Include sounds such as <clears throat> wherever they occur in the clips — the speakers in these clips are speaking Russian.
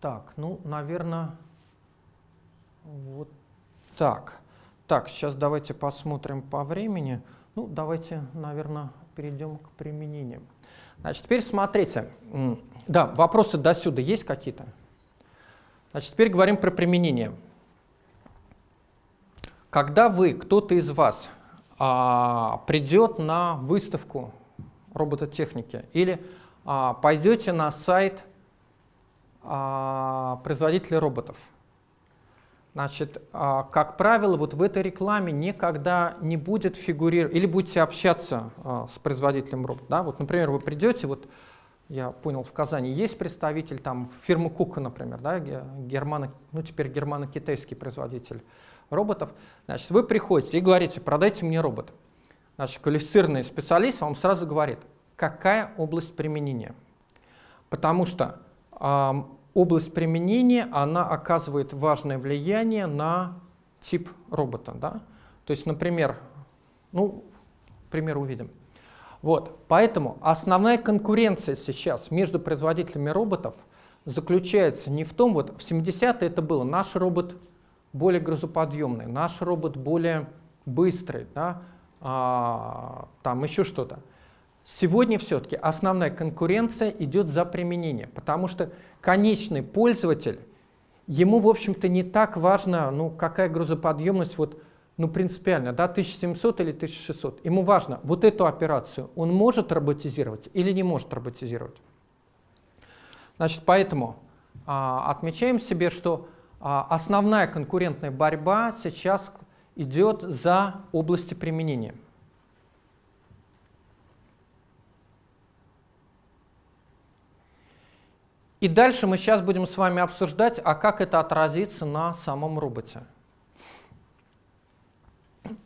Так, ну, наверное, вот так. Так, сейчас давайте посмотрим по времени. Ну, давайте, наверное, перейдем к применениям. Значит, теперь смотрите. Да, вопросы до сюда есть какие-то? Значит, теперь говорим про применение. Когда вы, кто-то из вас, а, придет на выставку робототехники или а, пойдете на сайт а, производителя роботов, Значит, а, как правило, вот в этой рекламе никогда не будет фигурировать, или будете общаться а, с производителем робота. Да? Вот, например, вы придете, вот я понял, в Казани есть представитель там фирмы Кука, например, да, германо, ну теперь германо-китайский производитель роботов. Значит, вы приходите и говорите, продайте мне робот. Значит, квалифицированный специалист вам сразу говорит, какая область применения. Потому что область применения, она оказывает важное влияние на тип робота. Да? То есть, например, ну, пример увидим. Вот, поэтому основная конкуренция сейчас между производителями роботов заключается не в том, вот в 70-е это было, наш робот более грузоподъемный, наш робот более быстрый, да, а, там еще что-то. Сегодня все-таки основная конкуренция идет за применение, потому что конечный пользователь, ему, в общем-то, не так важно, ну, какая грузоподъемность, вот, ну, принципиально, да, 1700 или 1600. Ему важно, вот эту операцию он может роботизировать или не может роботизировать. Значит, поэтому а, отмечаем себе, что а, основная конкурентная борьба сейчас идет за области применения. И дальше мы сейчас будем с вами обсуждать, а как это отразится на самом роботе.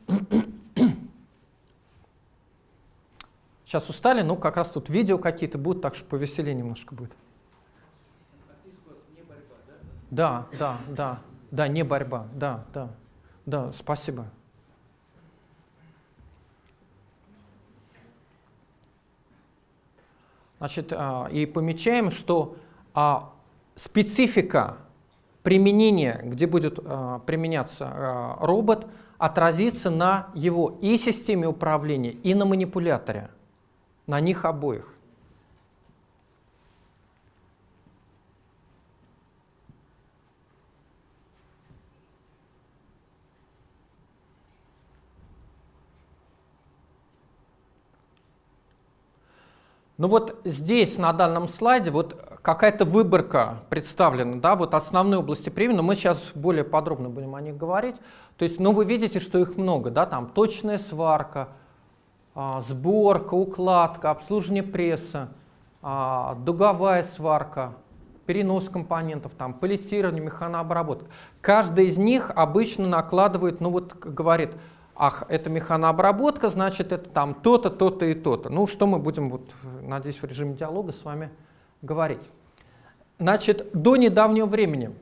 <coughs> Сейчас устали, ну как раз тут видео какие-то будут, так что повеселее немножко будет. Да, да, да, да, не борьба, да, да, да, спасибо. Значит, а, и помечаем, что а специфика применения, где будет а, применяться а, робот, отразится на его и системе управления, и на манипуляторе, на них обоих. Ну вот здесь, на данном слайде, вот какая-то выборка представлена, да, вот основные области применения, мы сейчас более подробно будем о них говорить. То есть, ну вы видите, что их много, да, там точная сварка, а, сборка, укладка, обслуживание пресса, дуговая сварка, перенос компонентов, там, палетирование, механообработка. Каждый из них обычно накладывает, ну вот говорит, ах, это механообработка, значит, это там то-то, то-то и то-то. Ну, что мы будем, вот, надеюсь, в режиме диалога с вами говорить. Значит, до недавнего времени,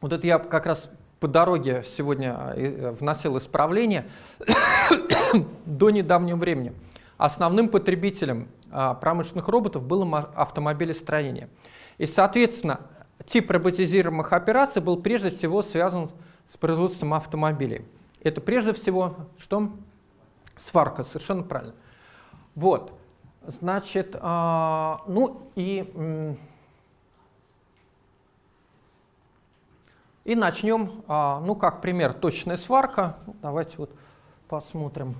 вот это я как раз по дороге сегодня э, вносил исправление, <coughs> до недавнего времени основным потребителем а, промышленных роботов было автомобилестроение. И, соответственно, тип роботизируемых операций был прежде всего связан с производством автомобилей. Это прежде всего что? Сварка, совершенно правильно. Вот, значит, а, ну и, и начнем, а, ну как пример, точная сварка. Давайте вот посмотрим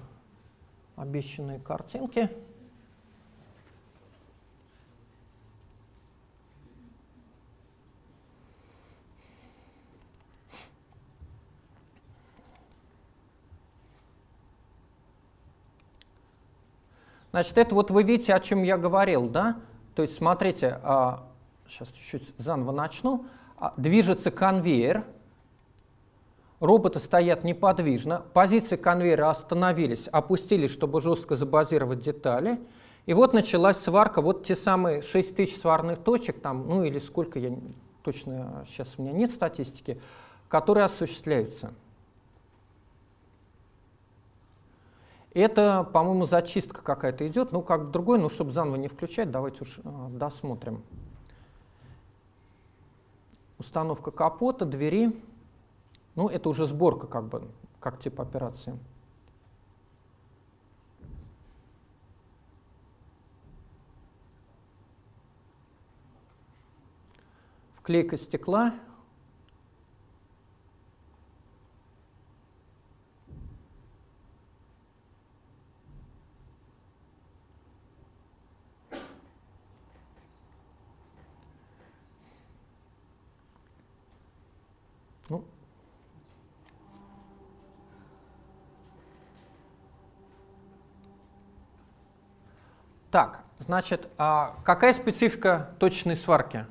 обещанные картинки. Значит, это вот вы видите, о чем я говорил, да? То есть, смотрите, а, сейчас чуть-чуть заново начну. А, движется конвейер, роботы стоят неподвижно, позиции конвейера остановились, опустились, чтобы жестко забазировать детали. И вот началась сварка, вот те самые 6000 сварных точек, там, ну или сколько, я точно сейчас у меня нет статистики, которые осуществляются. Это, по-моему, зачистка какая-то идет, ну как другой, но чтобы заново не включать, давайте уж э, досмотрим. установка капота, двери. Ну, это уже сборка, как бы, как тип операции. Вклейка стекла. Ну, так, значит, а какая специфика точной сварки?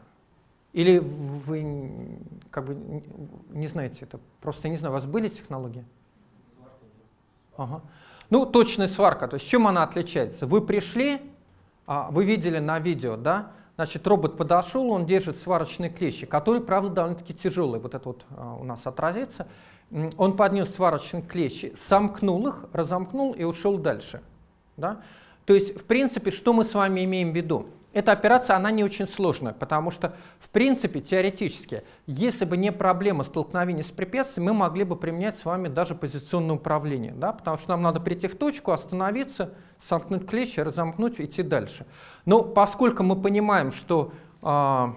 Или вы как бы не знаете это? Просто не знаю, у вас были технологии? Ага. Ну, точная сварка, то есть чем она отличается? Вы пришли, а, вы видели на видео, да, Значит, робот подошел, он держит сварочные клещи, которые, правда, довольно-таки тяжелые. Вот это вот а, у нас отразится. Он поднес сварочные клещи, сомкнул их, разомкнул и ушел дальше. Да? То есть, в принципе, что мы с вами имеем в виду? Эта операция, она не очень сложная, потому что, в принципе, теоретически, если бы не проблема столкновения с препятствием, мы могли бы применять с вами даже позиционное управление, да? потому что нам надо прийти в точку, остановиться, сомкнуть клещи, разомкнуть идти дальше. Но поскольку мы понимаем, что э,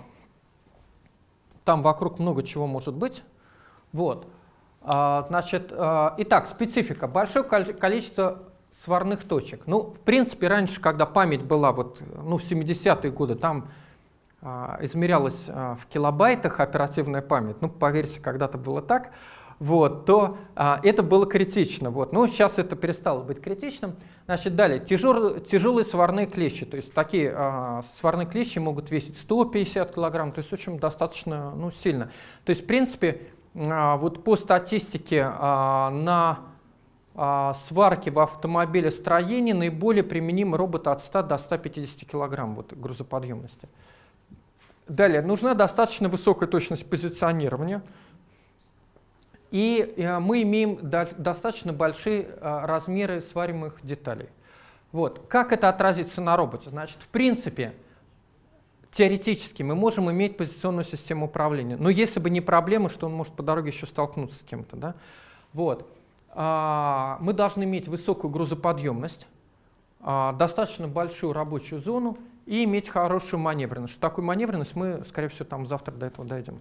там вокруг много чего может быть, вот, э, значит, э, итак, специфика. Большое количество сварных точек. Ну, в принципе, раньше, когда память была, вот, ну, в 70-е годы, там а, измерялась а, в килобайтах оперативная память, ну, поверьте, когда-то было так, вот, то а, это было критично. Вот. Но сейчас это перестало быть критичным. Значит, далее, тяжел, тяжелые сварные клещи, то есть такие а, сварные клещи могут весить 150 килограмм, то есть очень достаточно ну, сильно. То есть, в принципе, а, вот по статистике а, на сварки в автомобилестроении наиболее применимы роботы от 100 до 150 кг вот, грузоподъемности. Далее, нужна достаточно высокая точность позиционирования. И э, мы имеем достаточно большие э, размеры свариваемых деталей. Вот. Как это отразится на роботе? Значит, в принципе, теоретически мы можем иметь позиционную систему управления. Но если бы не проблема, что он может по дороге еще столкнуться с кем-то. Да? Вот. А, мы должны иметь высокую грузоподъемность, а, достаточно большую рабочую зону и иметь хорошую маневренность. Такое маневренность, мы, скорее всего, там завтра до этого дойдем.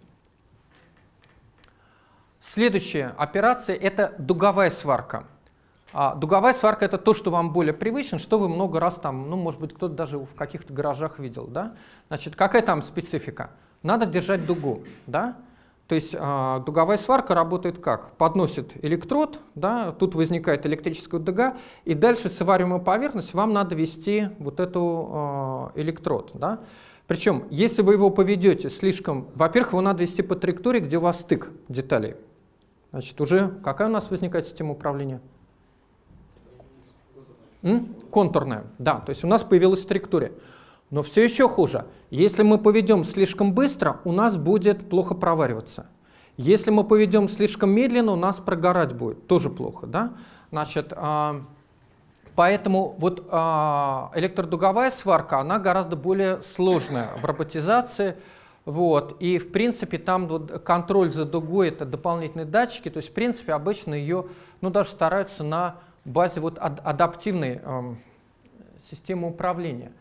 Следующая операция – это дуговая сварка. А дуговая сварка – это то, что вам более привычно, что вы много раз там, ну, может быть, кто-то даже в каких-то гаражах видел. Да? Значит, какая там специфика? Надо держать дугу. Да? То есть э, дуговая сварка работает как? Подносит электрод, да, тут возникает электрическая дуга, и дальше свариваемую поверхность вам надо вести вот эту э, электрод. Да. Причем, если вы его поведете слишком, во-первых, его надо вести по траектории, где у вас стык деталей. Значит, уже какая у нас возникает система управления? М? Контурная, да, то есть у нас появилась траектория. Но все еще хуже. Если мы поведем слишком быстро, у нас будет плохо провариваться. Если мы поведем слишком медленно, у нас прогорать будет. Тоже плохо. Да? Значит, а, поэтому вот а, электродуговая сварка, она гораздо более сложная в роботизации. Вот. И в принципе там вот контроль за дугой это дополнительные датчики. То есть в принципе обычно ее ну, даже стараются на базе вот ад адаптивной э, системы управления.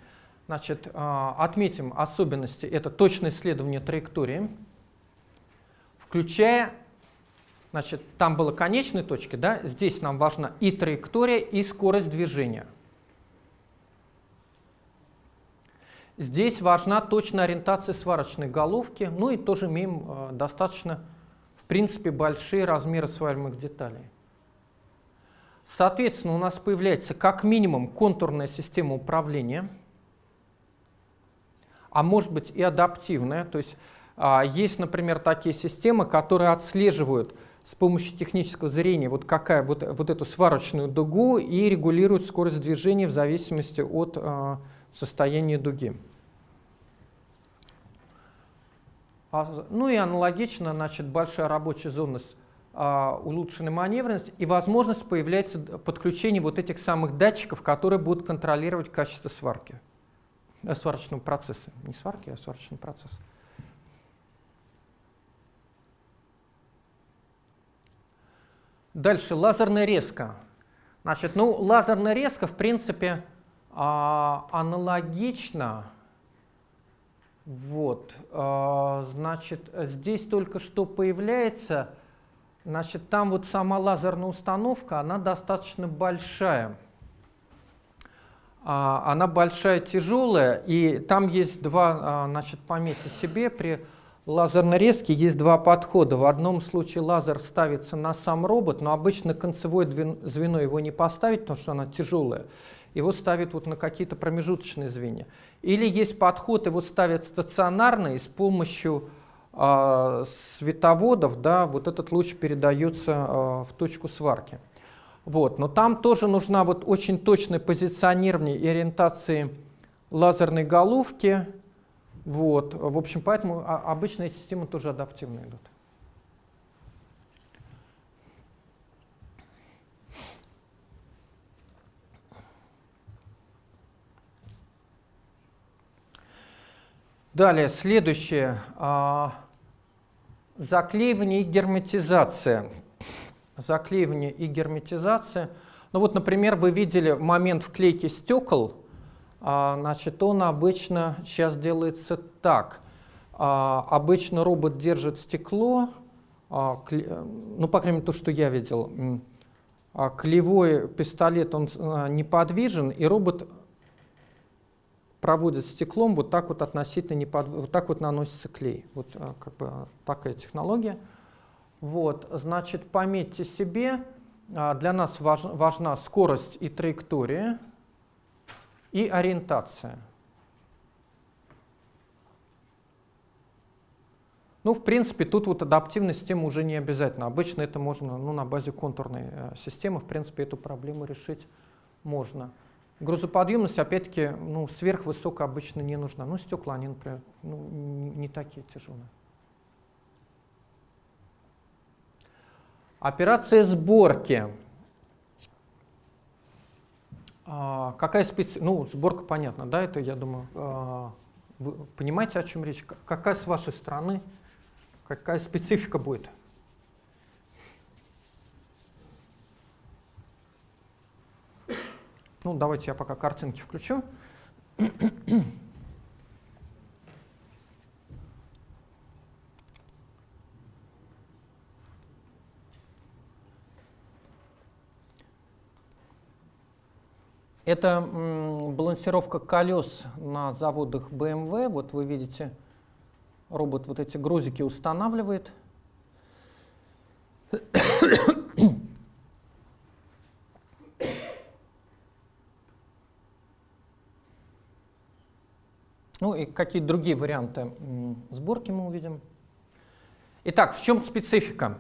Значит, а, отметим особенности. Это точное исследование траектории, включая, значит, там было конечной точки, да, здесь нам важна и траектория, и скорость движения. Здесь важна точная ориентация сварочной головки, ну и тоже имеем э, достаточно, в принципе, большие размеры свариваемых деталей. Соответственно, у нас появляется как минимум контурная система управления – а может быть и адаптивная. То есть а, есть, например, такие системы, которые отслеживают с помощью технического зрения вот, какая, вот, вот эту сварочную дугу и регулируют скорость движения в зависимости от а, состояния дуги. А, ну и аналогично, значит, большая рабочая зона а, улучшенной маневренности и возможность появляется подключение вот этих самых датчиков, которые будут контролировать качество сварки. Э, сварочного процесса. Не сварки, а сварочный процесс. Дальше, лазерная резка. Значит, ну, лазерная резка, в принципе, а, аналогично. Вот, а, значит, здесь только что появляется, значит, там вот сама лазерная установка, она достаточно большая. А, она большая, тяжелая, и там есть два, а, значит, пометьте себе, при лазерной резке есть два подхода. В одном случае лазер ставится на сам робот, но обычно концевое звено его не поставить, потому что она тяжелая. Его ставят вот на какие-то промежуточные звенья. Или есть подход, его ставят стационарно, и с помощью э, световодов да, вот этот луч передается э, в точку сварки. Вот. Но там тоже нужна вот очень точное позиционирование и ориентации лазерной головки. Вот. В общем, поэтому обычно эти системы тоже адаптивно идут. Далее, следующее. А, заклеивание и герметизация заклеивание и герметизация. Ну вот, например, вы видели момент вклейки стекол. А, значит, он обычно сейчас делается так. А, обычно робот держит стекло, а, ну, по крайней мере, то, что я видел. Клевой пистолет, он неподвижен, и робот проводит стеклом вот так вот относительно неподв... вот так вот наносится клей. Вот как бы такая технология. Вот, значит, пометьте себе, а, для нас важ, важна скорость и траектория, и ориентация. Ну, в принципе, тут вот адаптивная система уже не обязательно. Обычно это можно ну, на базе контурной э, системы, в принципе, эту проблему решить можно. Грузоподъемность, опять-таки, ну, сверхвысокая обычно не нужна. Ну, стекла, они, например, ну, не, не такие тяжелые. Операция сборки. А, какая специ... Ну, сборка понятно, да, это, я думаю, а, вы понимаете, о чем речь? Какая с вашей стороны, какая специфика будет? Ну, давайте я пока картинки включу. Это балансировка колес на заводах BMW. Вот вы видите, робот вот эти грузики устанавливает. <coughs> Ну и какие другие варианты сборки мы увидим. Итак, в чем специфика?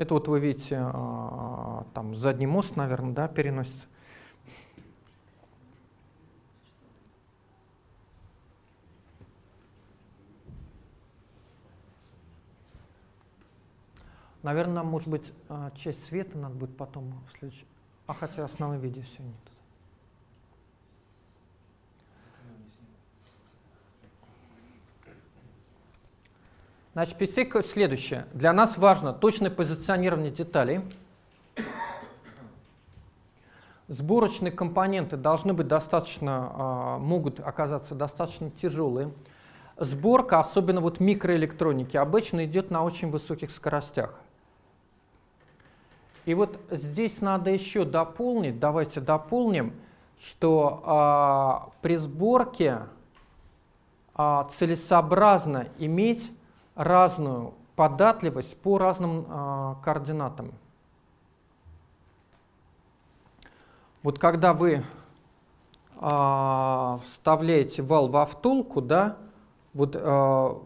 Это вот вы видите, а, там задний мост, наверное, да, переносится. Наверное, может быть, а, часть света надо будет потом в следующем. А хотя основное видео все нет. Значит, специфика следующая. Для нас важно точное позиционирование деталей. Сборочные компоненты должны быть достаточно, а, могут оказаться достаточно тяжелые. Сборка, особенно вот микроэлектроники, обычно идет на очень высоких скоростях. И вот здесь надо еще дополнить, давайте дополним, что а, при сборке а, целесообразно иметь разную податливость по разным э, координатам. Вот когда вы э, вставляете вал во втулку, да, вот, э, то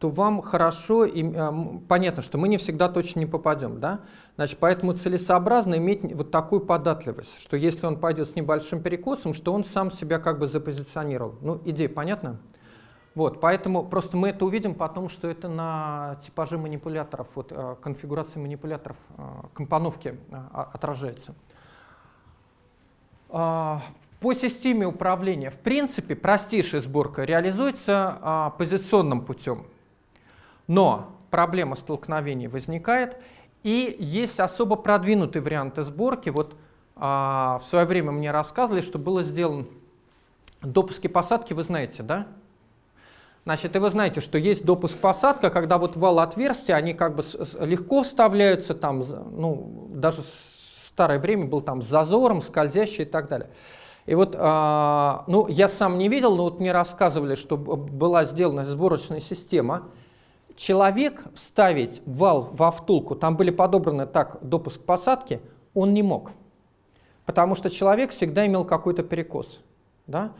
вам хорошо, и, э, понятно, что мы не всегда точно не попадем, да, значит, поэтому целесообразно иметь вот такую податливость, что если он пойдет с небольшим перекосом, что он сам себя как бы запозиционировал. Ну, идея понятна? Вот, поэтому просто мы это увидим потому, что это на типаже манипуляторов, вот, э, конфигурации манипуляторов, э, компоновки э, отражается. А, по системе управления, в принципе, простейшая сборка реализуется а, позиционным путем. Но проблема столкновений возникает, и есть особо продвинутые варианты сборки. Вот а, в свое время мне рассказывали, что было сделано допуски посадки, вы знаете, да? Значит, и вы знаете, что есть допуск-посадка, когда вот вал отверстия, они как бы легко вставляются, там, ну, даже в старое время был там с зазором, скользящий и так далее. И вот, а, ну, я сам не видел, но вот мне рассказывали, что была сделана сборочная система. Человек вставить вал во втулку, там были подобраны так допуск посадки, он не мог. Потому что человек всегда имел какой-то перекос. Да?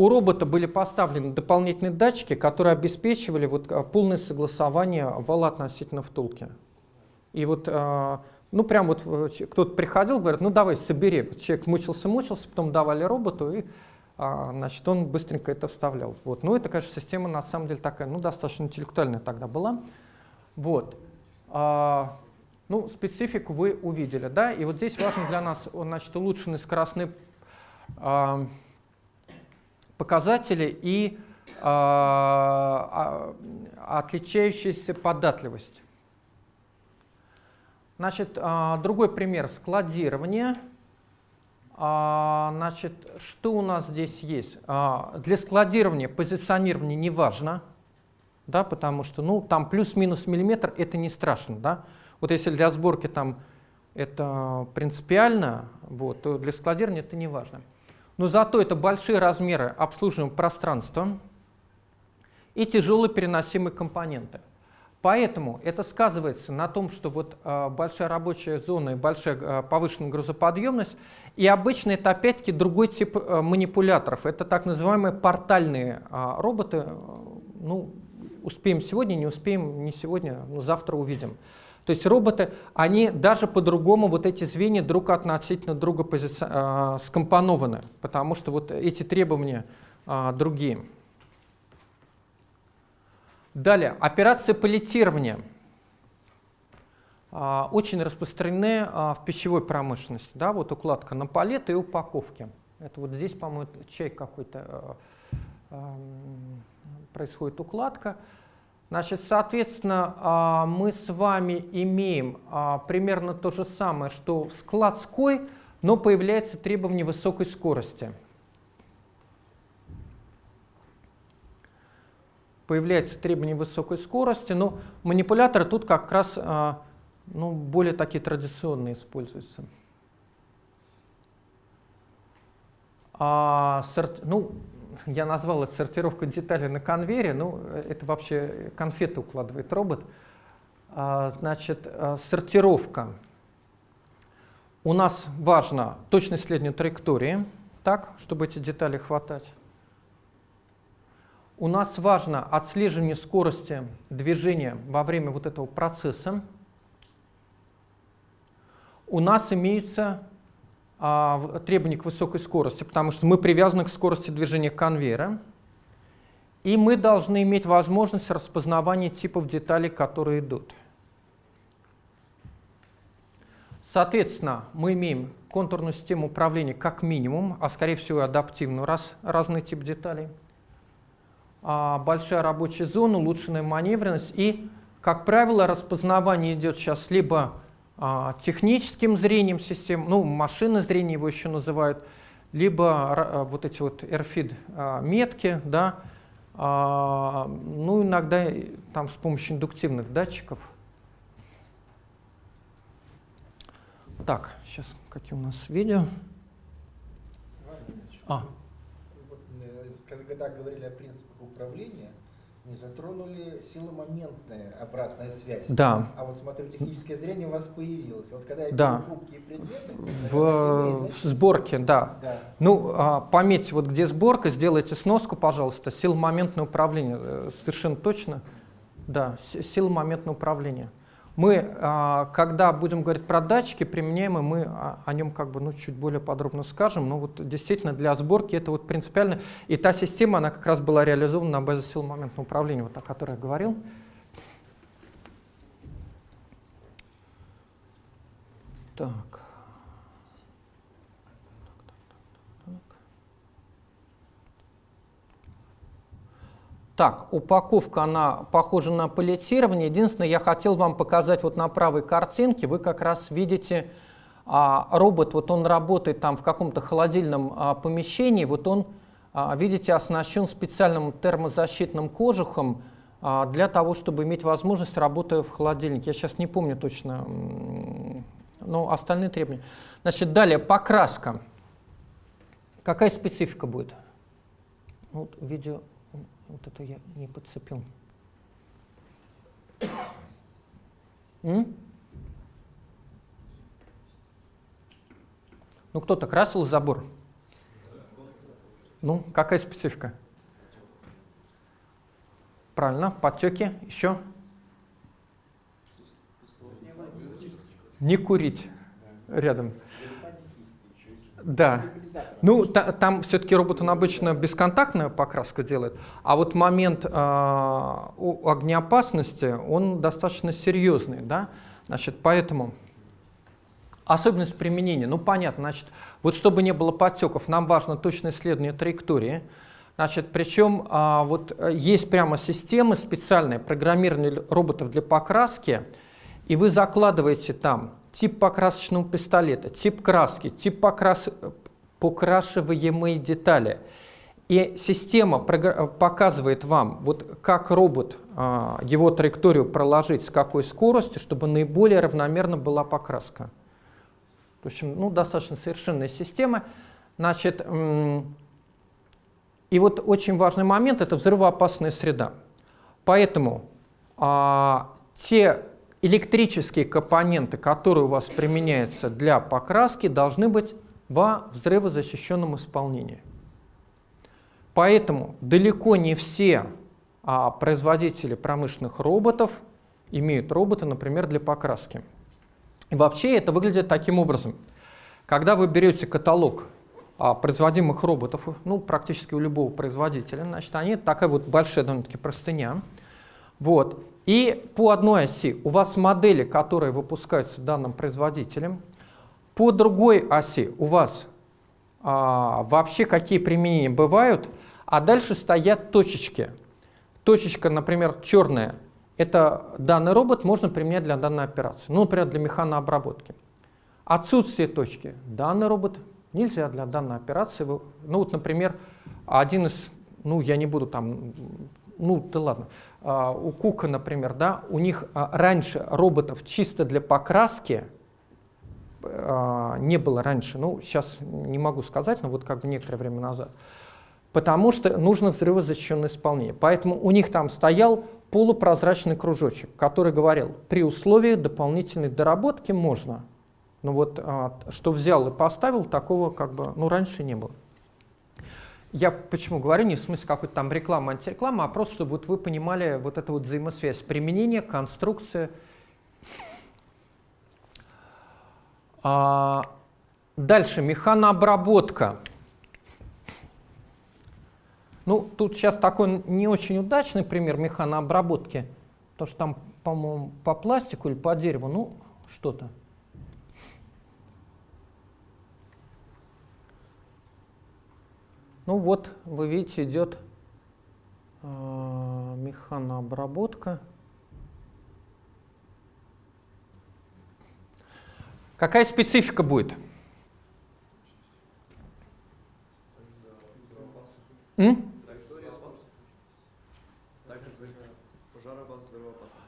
У робота были поставлены дополнительные датчики, которые обеспечивали вот а, полное согласование вала относительно втулки. И вот, а, ну прям вот э, кто-то приходил, говорит, ну давай собери. Человек мучился-мучился, потом давали роботу, и а, значит, он быстренько это вставлял. Вот. Ну это, конечно, система на самом деле такая, ну достаточно интеллектуальная тогда была. Вот. Ну, специфику вы увидели, да, и вот здесь важно для нас, значит, улучшенный скоростный показатели и э, отличающаяся податливость. Значит, э, другой пример – складирование. Значит, что у нас здесь есть? Для складирования позиционирование не важно, да, потому что ну, там плюс-минус миллиметр – это не страшно. Да? Вот если для сборки там это принципиально, вот, то для складирования это не важно но зато это большие размеры обслуживаемого пространства и тяжелые переносимые компоненты. Поэтому это сказывается на том, что вот э, большая рабочая зона и большая э, повышенная грузоподъемность, и обычно это опять-таки другой тип э, манипуляторов. Это так называемые портальные э, роботы. Ну, успеем сегодня, не успеем не сегодня, но завтра увидим. То есть роботы, они даже по-другому, вот эти звенья друг относительно друга э, скомпонованы, потому что вот эти требования э, другие. Далее, операции палетирования э, очень распространены в пищевой промышленности. Да, вот укладка на палеты и упаковки. Это вот здесь, по-моему, чай какой-то происходит укладка. Значит, соответственно, а, мы с вами имеем а, примерно то же самое, что в складской, но появляется требование высокой скорости. Появляется требование высокой скорости, но манипуляторы тут как раз а, ну, более такие традиционные используются. А, сорт, ну, я назвал это сортировка деталей на конвейере, ну, это вообще конфеты укладывает робот. А, значит, а, сортировка. У нас важно точность следования траектории, так, чтобы эти детали хватать. У нас важно отслеживание скорости движения во время вот этого процесса. У нас имеются требований к высокой скорости, потому что мы привязаны к скорости движения конвейера. И мы должны иметь возможность распознавания типов деталей, которые идут. Соответственно, мы имеем контурную систему управления как минимум, а скорее всего адаптивную, раз разный тип деталей. А, большая рабочая зона, улучшенная маневренность и, как правило, распознавание идет сейчас либо а, техническим зрением систем, ну, машинное зрение его еще называют, либо а, вот эти вот RFID а, да, ну, иногда там с помощью индуктивных датчиков. Так, сейчас какие у нас видео. А. Когда говорили о принципах управления, не затронули силомоментная обратная связь. Да. А вот смотрю, техническое зрение у вас появилось. Вот когда я да. хрупкие предметы... В, в сборке, да. да. Ну, а, пометьте, вот где сборка, сделайте сноску, пожалуйста, силомоментное управление. Э, совершенно точно. Да, силомоментное управление. Мы, а, когда будем говорить про датчики применяемые, мы о нем как бы ну, чуть более подробно скажем. Но вот действительно для сборки это вот принципиально. И та система, она как раз была реализована на базе сил моментного управления, вот о которой я говорил. Так. Так, упаковка, она похожа на палетирование. Единственное, я хотел вам показать вот на правой картинке, вы как раз видите а, робот, вот он работает там в каком-то холодильном а, помещении, вот он, а, видите, оснащен специальным термозащитным кожухом а, для того, чтобы иметь возможность работы в холодильнике. Я сейчас не помню точно, но остальные требования. Значит, далее покраска. Какая специфика будет? Вот видео вот это я не подцепил. М? Ну, кто-то красил забор? Ну, какая специфика? Правильно, подтеки. Еще? Не курить рядом. Да. Ну, та, там все-таки робот он обычно бесконтактную покраску делает, а вот момент э, огнеопасности, он достаточно серьезный, да, значит, поэтому особенность применения, ну, понятно, значит, вот чтобы не было подтеков, нам важно точное исследование траектории, значит, причем а, вот есть прямо системы специальные, программирование роботов для покраски, и вы закладываете там тип покрасочного пистолета, тип краски, тип покрас... покрашиваемые детали. И система показывает вам, вот как робот, а, его траекторию проложить, с какой скоростью, чтобы наиболее равномерно была покраска. В общем, ну, достаточно совершенная система. Значит, и вот очень важный момент – это взрывоопасная среда. Поэтому а, те электрические компоненты, которые у вас применяются для покраски, должны быть во взрывозащищенном исполнении. Поэтому далеко не все а, производители промышленных роботов имеют роботы, например, для покраски. И вообще это выглядит таким образом. Когда вы берете каталог а, производимых роботов, ну, практически у любого производителя, значит, они такая вот большая довольно-таки простыня. Вот. И по одной оси у вас модели, которые выпускаются данным производителем, по другой оси у вас а, вообще какие применения бывают, а дальше стоят точечки. Точечка, например, черная, это данный робот можно применять для данной операции, ну, например, для механообработки. Отсутствие точки. Данный робот нельзя для данной операции. Ну, вот, например, один из, ну, я не буду там, ну, да ладно, у Кука, например, да, у них а, раньше роботов чисто для покраски а, не было раньше, ну, сейчас не могу сказать, но вот как бы некоторое время назад, потому что нужно взрывозащищенное исполнение. Поэтому у них там стоял полупрозрачный кружочек, который говорил, при условии дополнительной доработки можно. Но вот что взял и поставил, такого как бы, ну, раньше не было. Я почему говорю, не в смысле какой-то там реклама, антиреклама, а просто, чтобы вот вы понимали вот эту вот взаимосвязь. Применение, конструкция. А, дальше, механообработка. Ну, тут сейчас такой не очень удачный пример механообработки, потому что там, по-моему, по пластику или по дереву, ну, что-то. Ну вот, вы видите, идет э, механообработка. Какая специфика будет? М?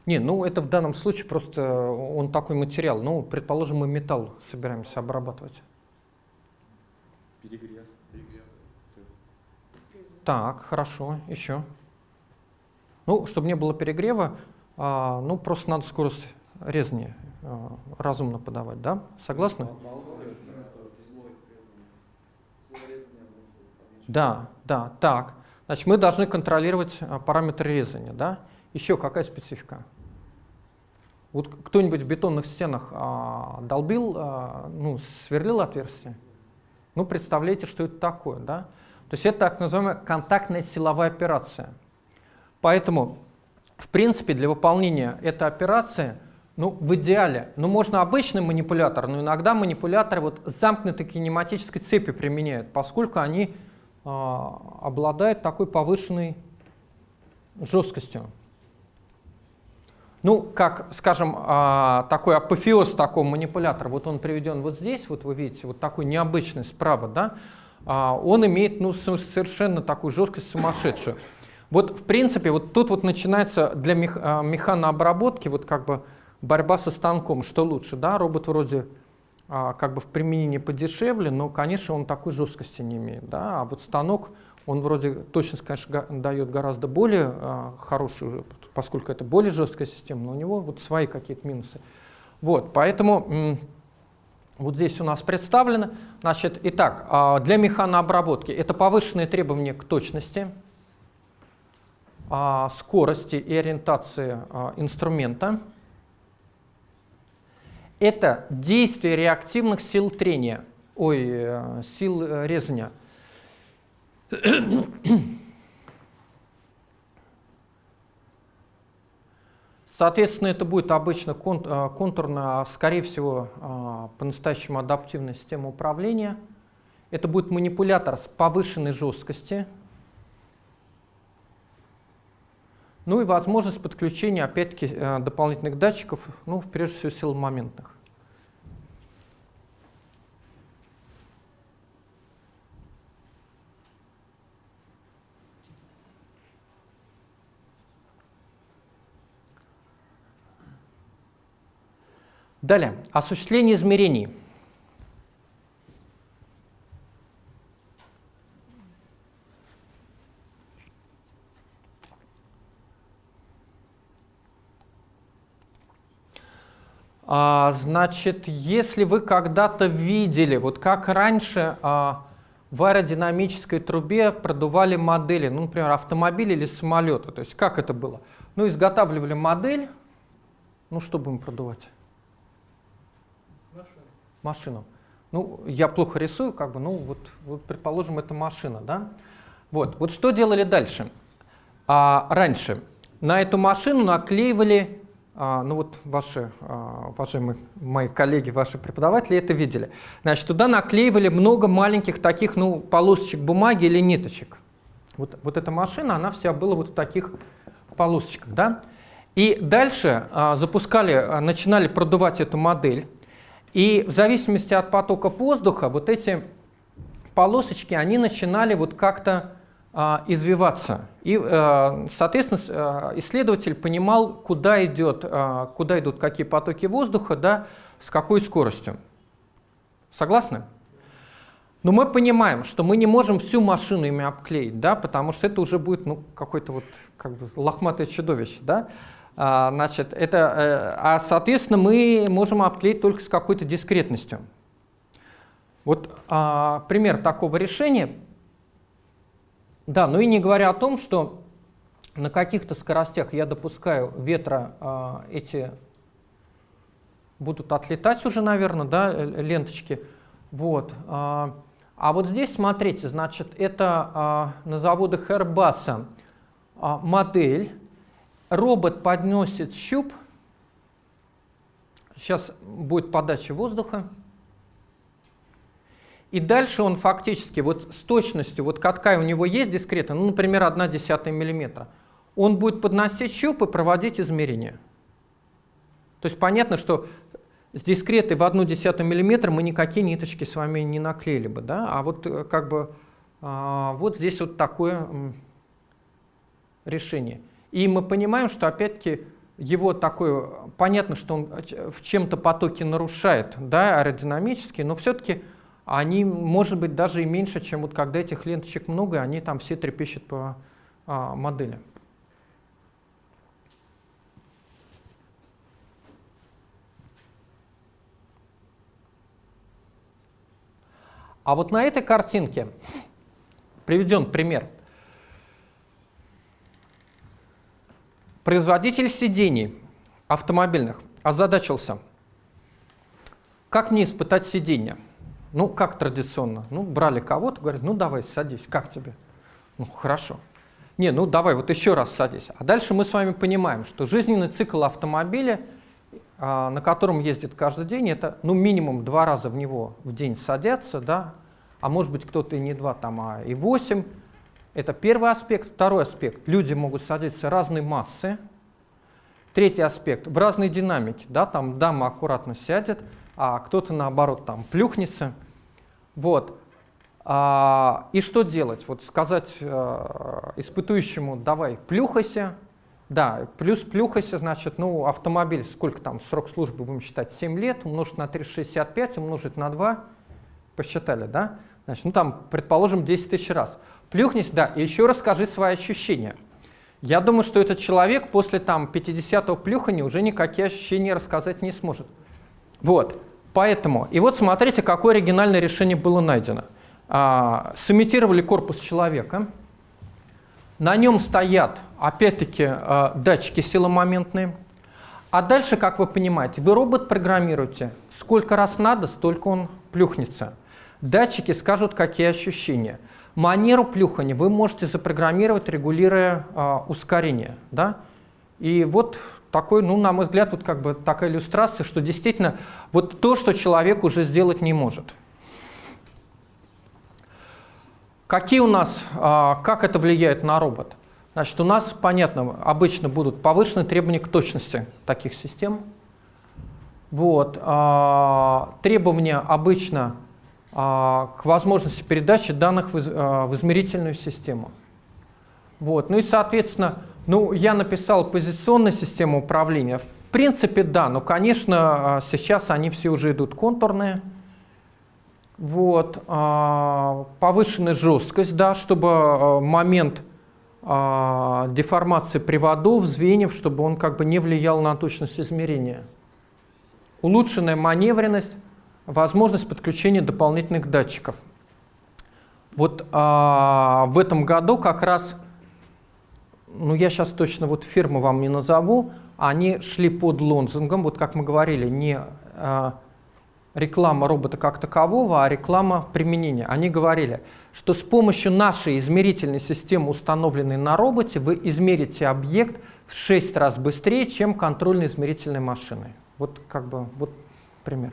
Не, ну это в данном случае просто он такой материал. Ну, предположим, мы металл собираемся обрабатывать. Перегрев. Так, хорошо, еще. Ну, чтобы не было перегрева, а, ну, просто надо скорость резания а, разумно подавать, да? Согласны? Да, да, так. Значит, мы должны контролировать а, параметры резания, да? Еще какая специфика? Вот кто-нибудь в бетонных стенах а, долбил, а, ну, сверлил отверстие? Ну, представляете, что это такое, да? То есть это так называемая контактная силовая операция. Поэтому, в принципе, для выполнения этой операции, ну, в идеале, ну, можно обычный манипулятор, но иногда манипуляторы вот замкнутой кинематической цепи применяют, поскольку они э, обладают такой повышенной жесткостью. Ну, как, скажем, а, такой апофеоз такого манипулятора, вот он приведен вот здесь, вот вы видите, вот такой необычный справа, да, он имеет ну, совершенно такую жесткость сумасшедшую. Вот, в принципе, вот тут вот начинается для мех, а, механообработки вот как бы борьба со станком, что лучше, да, робот вроде как бы в применении подешевле, но, конечно, он такой жесткости не имеет, да, а вот станок, он вроде точность, конечно, дает гораздо более хорошую поскольку это более жесткая система, но у него вот свои какие-то минусы. Вот, поэтому вот здесь у нас представлено. Значит, итак, а, для механообработки это повышенные требования к точности, а, скорости и ориентации а, инструмента. Это действие реактивных сил трения, ой, э, сил э, резания. Соответственно, это будет обычно э, контурно, скорее всего, э, по-настоящему адаптивная система управления. Это будет манипулятор с повышенной жесткости. Ну и возможность подключения, опять-таки, э, дополнительных датчиков, ну, прежде всего, силомоментных. Далее, осуществление измерений. А, значит, если вы когда-то видели, вот как раньше а, в аэродинамической трубе продували модели, ну, например, автомобиля или самолета, то есть как это было? Ну, изготавливали модель, ну, что будем продувать? Машину. Ну, я плохо рисую, как бы, ну, вот, вот предположим, это машина, да? Вот, вот что делали дальше? А, раньше на эту машину наклеивали, а, ну вот ваши, а, уважаемые мои коллеги, ваши преподаватели это видели. Значит, туда наклеивали много маленьких таких, ну, полосочек бумаги или ниточек. Вот, вот эта машина, она вся была вот в таких полосочках, да? И дальше а, запускали, а, начинали продувать эту модель. И в зависимости от потоков воздуха вот эти полосочки, они начинали вот как-то а, извиваться. И, а, соответственно, а, исследователь понимал, куда, идет, а, куда идут какие потоки воздуха, да, с какой скоростью. Согласны? Но мы понимаем, что мы не можем всю машину ими обклеить, да, потому что это уже будет ну, какой-то вот как бы лохматое чудовище. Да? А, значит, это, э, а, соответственно, мы можем обклеить только с какой-то дискретностью. Вот а, пример такого решения. Да, ну и не говоря о том, что на каких-то скоростях я допускаю ветра а, эти будут отлетать уже, наверное, да, э, ленточки. Вот. А, а вот здесь, смотрите, значит, это а, на заводах Airbus а, модель, робот подносит щуп, сейчас будет подача воздуха, и дальше он фактически вот с точностью, вот катка у него есть дискретно, ну, например, 1 десятая миллиметра, он будет подносить щуп и проводить измерения. То есть понятно, что с дискретой в 1 десятую миллиметра мы никакие ниточки с вами не наклеили бы, да? а вот э, как бы а, вот здесь вот такое решение. И мы понимаем, что опять-таки его такое, понятно, что он в чем-то потоке нарушает да, аэродинамически, но все-таки они, может быть, даже и меньше, чем вот когда этих ленточек много, они там все трепещут по а, модели. А вот на этой картинке приведен пример – Производитель сидений автомобильных озадачился. Как мне испытать сиденье? Ну, как традиционно. Ну, брали кого-то, говорят, ну, давай, садись, как тебе? Ну, хорошо. Не, ну, давай, вот еще раз садись. А дальше мы с вами понимаем, что жизненный цикл автомобиля, а, на котором ездит каждый день, это, ну, минимум два раза в него в день садятся, да, а может быть, кто-то и не два, там, а и восемь. Это первый аспект. Второй аспект. Люди могут садиться разной массы. Третий аспект. В разной динамике. Да, там дама аккуратно сядет, а кто-то наоборот там плюхнется. Вот. А, и что делать? Вот сказать а, испытующему, давай, плюхайся. Да, плюс плюхайся, значит, ну, автомобиль, сколько там, срок службы будем считать, 7 лет, умножить на 365, умножить на 2, посчитали, да? Значит, ну там, предположим, 10 тысяч раз. Плюхнись, да, и еще расскажи свои ощущения. Я думаю, что этот человек после там 50-го плюхания уже никакие ощущения рассказать не сможет. Вот, поэтому, и вот смотрите, какое оригинальное решение было найдено а, сымитировали корпус человека. На нем стоят, опять-таки, а, датчики силомоментные. А дальше, как вы понимаете, вы робот программируете. Сколько раз надо, столько он плюхнется. Датчики скажут, какие ощущения. Манеру плюхания вы можете запрограммировать, регулируя а, ускорение. Да? И вот такой, ну, на мой взгляд, тут как бы такая иллюстрация, что действительно вот то, что человек уже сделать не может. Какие у нас, а, как это влияет на робот? Значит, у нас, понятно, обычно будут повышенные требования к точности таких систем. Вот. А, требования обычно к возможности передачи данных в измерительную систему. Вот. Ну и, соответственно, ну, я написал позиционную систему управления. В принципе, да, но, конечно, сейчас они все уже идут контурные. Вот, а, повышенная жесткость, да, чтобы а, момент а, деформации приводов, звеньев, чтобы он как бы не влиял на точность измерения. Улучшенная маневренность, возможность подключения дополнительных датчиков. Вот а, в этом году как раз, ну я сейчас точно вот фирмы вам не назову, они шли под лонзингом, вот как мы говорили, не а, реклама робота как такового, а реклама применения. Они говорили, что с помощью нашей измерительной системы, установленной на роботе, вы измерите объект в 6 раз быстрее, чем контрольной измерительной машиной. Вот как бы вот пример.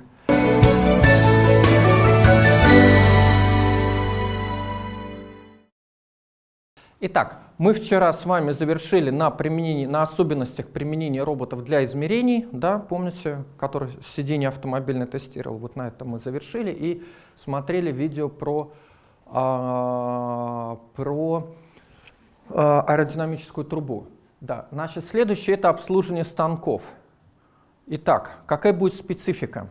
Итак, мы вчера с вами завершили на, применении, на особенностях применения роботов для измерений, да, помните, который сиденье автомобильное тестировал, вот на этом мы завершили и смотрели видео про, а, про а, аэродинамическую трубу. Да, значит, следующее это обслуживание станков. Итак, какая будет специфика?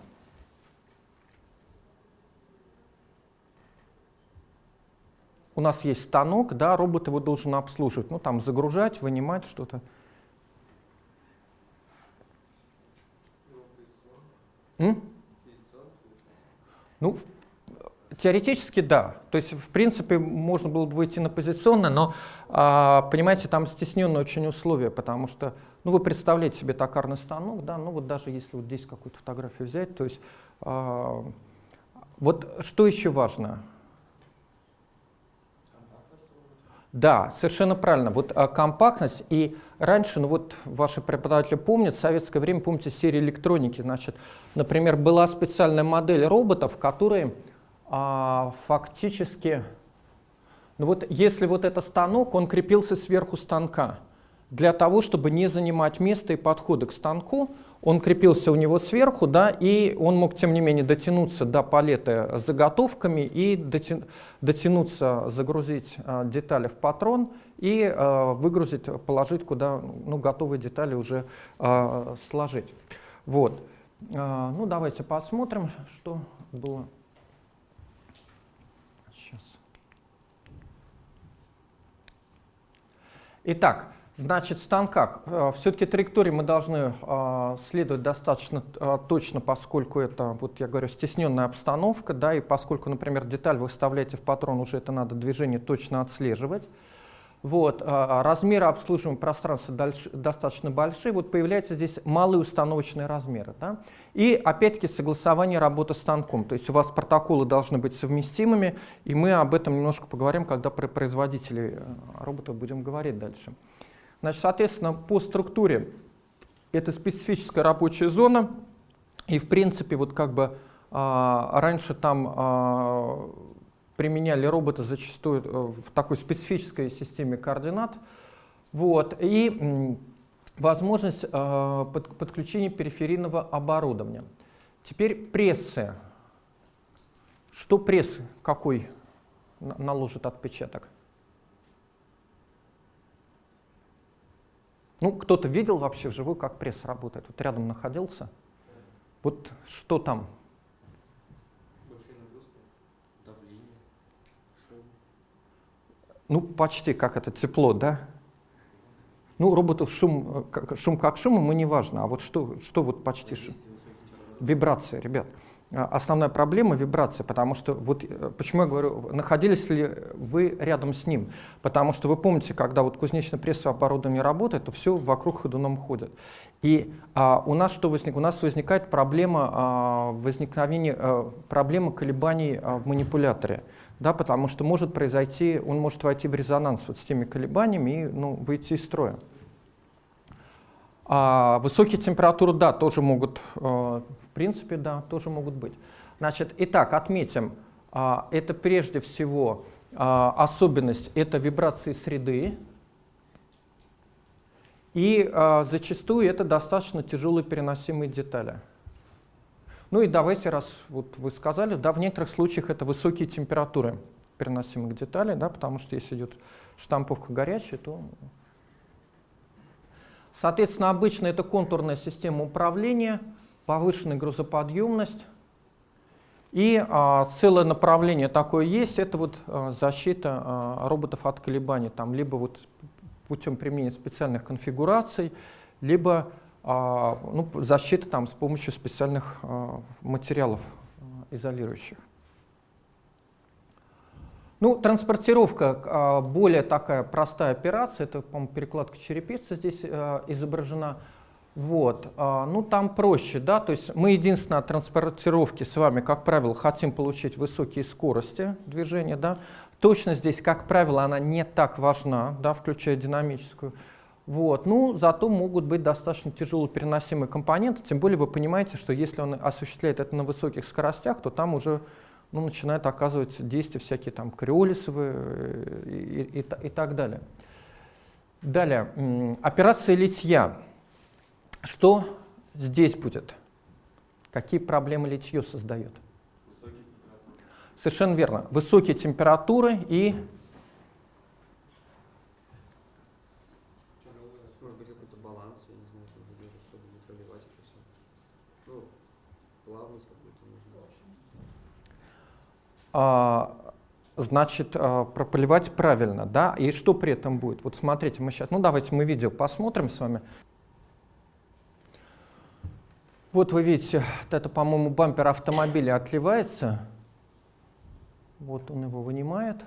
У нас есть станок, да, робот его должен обслуживать, ну там загружать, вынимать что-то. Ну, теоретически да. То есть, в принципе, можно было бы выйти на позиционное, но, а, понимаете, там стесненные очень условия, потому что, ну, вы представляете себе токарный станок, да, ну вот даже если вот здесь какую-то фотографию взять, то есть, а, вот что еще важно? Да, совершенно правильно. Вот а, компактность и раньше, ну вот ваши преподаватели помнят, в советское время, помните, серия электроники, значит, например, была специальная модель роботов, которые а, фактически, ну вот если вот это станок, он крепился сверху станка, для того, чтобы не занимать место и подходы к станку, он крепился у него сверху, да, и он мог, тем не менее, дотянуться до палеты заготовками и дотянуться, загрузить э, детали в патрон и э, выгрузить, положить куда ну, готовые детали уже э, сложить. Вот. Э, ну, давайте посмотрим, что было. Сейчас. Итак, Значит, в станках. Э, Все-таки траектории мы должны э, следовать достаточно э, точно, поскольку это, вот я говорю, стесненная обстановка, да, и поскольку, например, деталь вы вставляете в патрон, уже это надо движение точно отслеживать. Вот, размеры обслуживаемого пространства достаточно большие, вот появляются здесь малые установочные размеры. Да? И опять-таки согласование работы станком, то есть у вас протоколы должны быть совместимыми, и мы об этом немножко поговорим, когда про производителей роботов будем говорить дальше. Значит, соответственно, по структуре это специфическая рабочая зона, и в принципе вот как бы а, раньше там а, применяли робота зачастую э, в такой специфической системе координат. Вот, и возможность э, под, подключения периферийного оборудования. Теперь прессы. Что прессы? Какой наложит отпечаток? Ну, кто-то видел вообще вживую, как пресс работает? Вот рядом находился. Вот что там? Ну, почти как это, тепло, да? Ну, роботов шум, э, шум как шум, ему не важно. А вот что, что вот почти шум? Вибрация, ребят. А, основная проблема — вибрация, потому что, вот э, почему я говорю, находились ли вы рядом с ним? Потому что вы помните, когда вот кузнечно-прессовое оборудование работает, то все вокруг ходуном ходит. И а, у нас что возник? У нас возникает проблема а, возникновения, а, проблема колебаний а, в манипуляторе. Да, потому что может произойти, он может войти в резонанс вот с теми колебаниями и ну, выйти из строя. А, высокие температуры, да, тоже могут, э, в принципе, да, тоже могут быть. Значит, итак, отметим, а, это прежде всего а, особенность, это вибрации среды, и а, зачастую это достаточно тяжелые переносимые детали. Ну и давайте, раз вот вы сказали, да, в некоторых случаях это высокие температуры переносимых деталей, да, потому что если идет штамповка горячая, то Соответственно, обычно это контурная система управления, повышенная грузоподъемность. И а, целое направление такое есть, это вот а, защита а, роботов от колебаний, там, либо вот путем применения специальных конфигураций, либо а, ну, защита там, с помощью специальных а, материалов а, изолирующих. Ну, транспортировка а, более такая простая операция, это, по-моему, перекладка черепицы здесь э, изображена. Вот. А, ну, там проще, да, то есть мы единственное от транспортировки с вами, как правило, хотим получить высокие скорости движения, да. Точность здесь, как правило, она не так важна, да, включая динамическую. Вот. Ну, зато могут быть достаточно тяжело переносимые компоненты, тем более вы понимаете, что если он осуществляет это на высоких скоростях, то там уже ну, начинают оказывать действия всякие там криолисовые э, и, и, и так далее. Далее, операция литья. Что здесь будет? Какие проблемы литье создает? Совершенно верно. Высокие температуры и значит, а, прополивать правильно, да, и что при этом будет? Вот смотрите, мы сейчас, ну давайте мы видео посмотрим с вами. Вот вы видите, это, по-моему, бампер автомобиля отливается. Вот он его вынимает.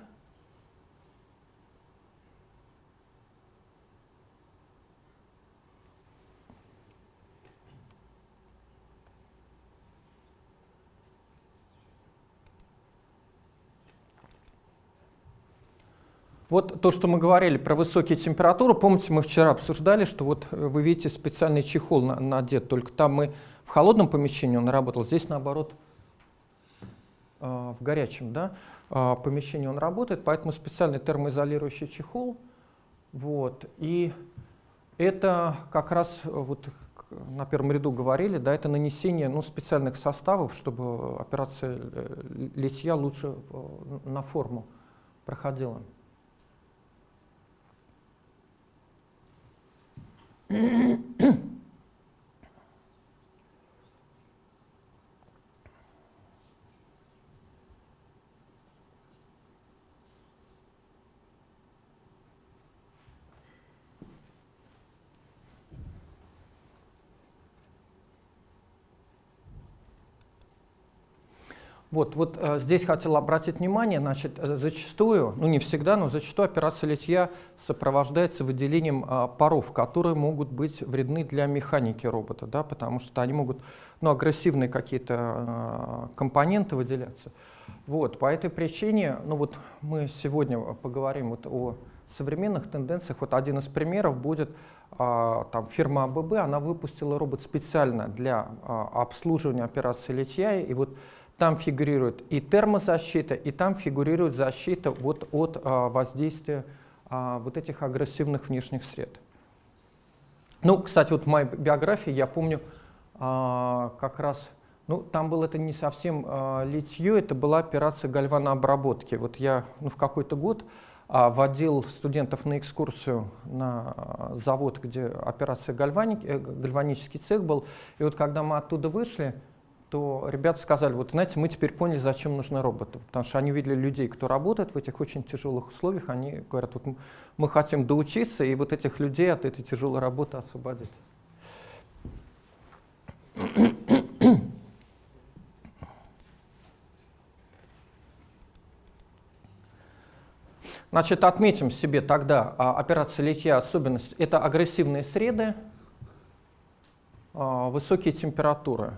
Вот то, что мы говорили про высокие температуры, помните, мы вчера обсуждали, что вот э, вы видите специальный чехол на, надет, только там мы в холодном помещении он работал, здесь наоборот э, в горячем да, э, помещении он работает, поэтому специальный термоизолирующий чехол. Вот, и это как раз вот на первом ряду говорили, да, это нанесение ну, специальных составов, чтобы операция литья лучше на форму проходила. うん。Вот, вот э, здесь хотел обратить внимание, значит, э, зачастую, ну не всегда, но зачастую операция литья сопровождается выделением э, паров, которые могут быть вредны для механики робота, да, потому что они могут, ну, агрессивные какие-то э, компоненты выделяться. Вот, по этой причине, ну вот мы сегодня поговорим вот о современных тенденциях. Вот один из примеров будет э, там, фирма АББ, она выпустила робот специально для э, обслуживания операции литья, и вот там фигурирует и термозащита, и там фигурирует защита вот от а, воздействия а, вот этих агрессивных внешних сред. Ну, кстати, вот в моей биографии я помню а, как раз, ну, там было это не совсем а, литье, это была операция гальванообработки. Вот я ну, в какой-то год а, водил студентов на экскурсию на а, завод, где операция гальваник, э, гальванический цех был. И вот когда мы оттуда вышли, то ребята сказали, вот знаете, мы теперь поняли, зачем нужны роботы. Потому что они видели людей, кто работает в этих очень тяжелых условиях, они говорят, вот мы хотим доучиться и вот этих людей от этой тяжелой работы освободить. Значит, отметим себе тогда а, операция литья особенность. Это агрессивные среды, а, высокие температуры.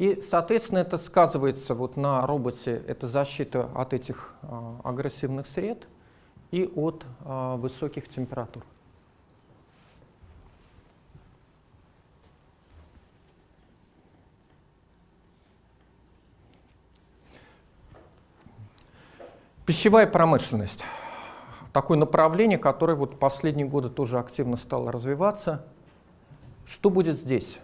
И, соответственно, это сказывается вот на роботе, это защита от этих а, агрессивных сред и от а, высоких температур. Пищевая промышленность. Такое направление, которое вот последние годы тоже активно стало развиваться. Что будет здесь?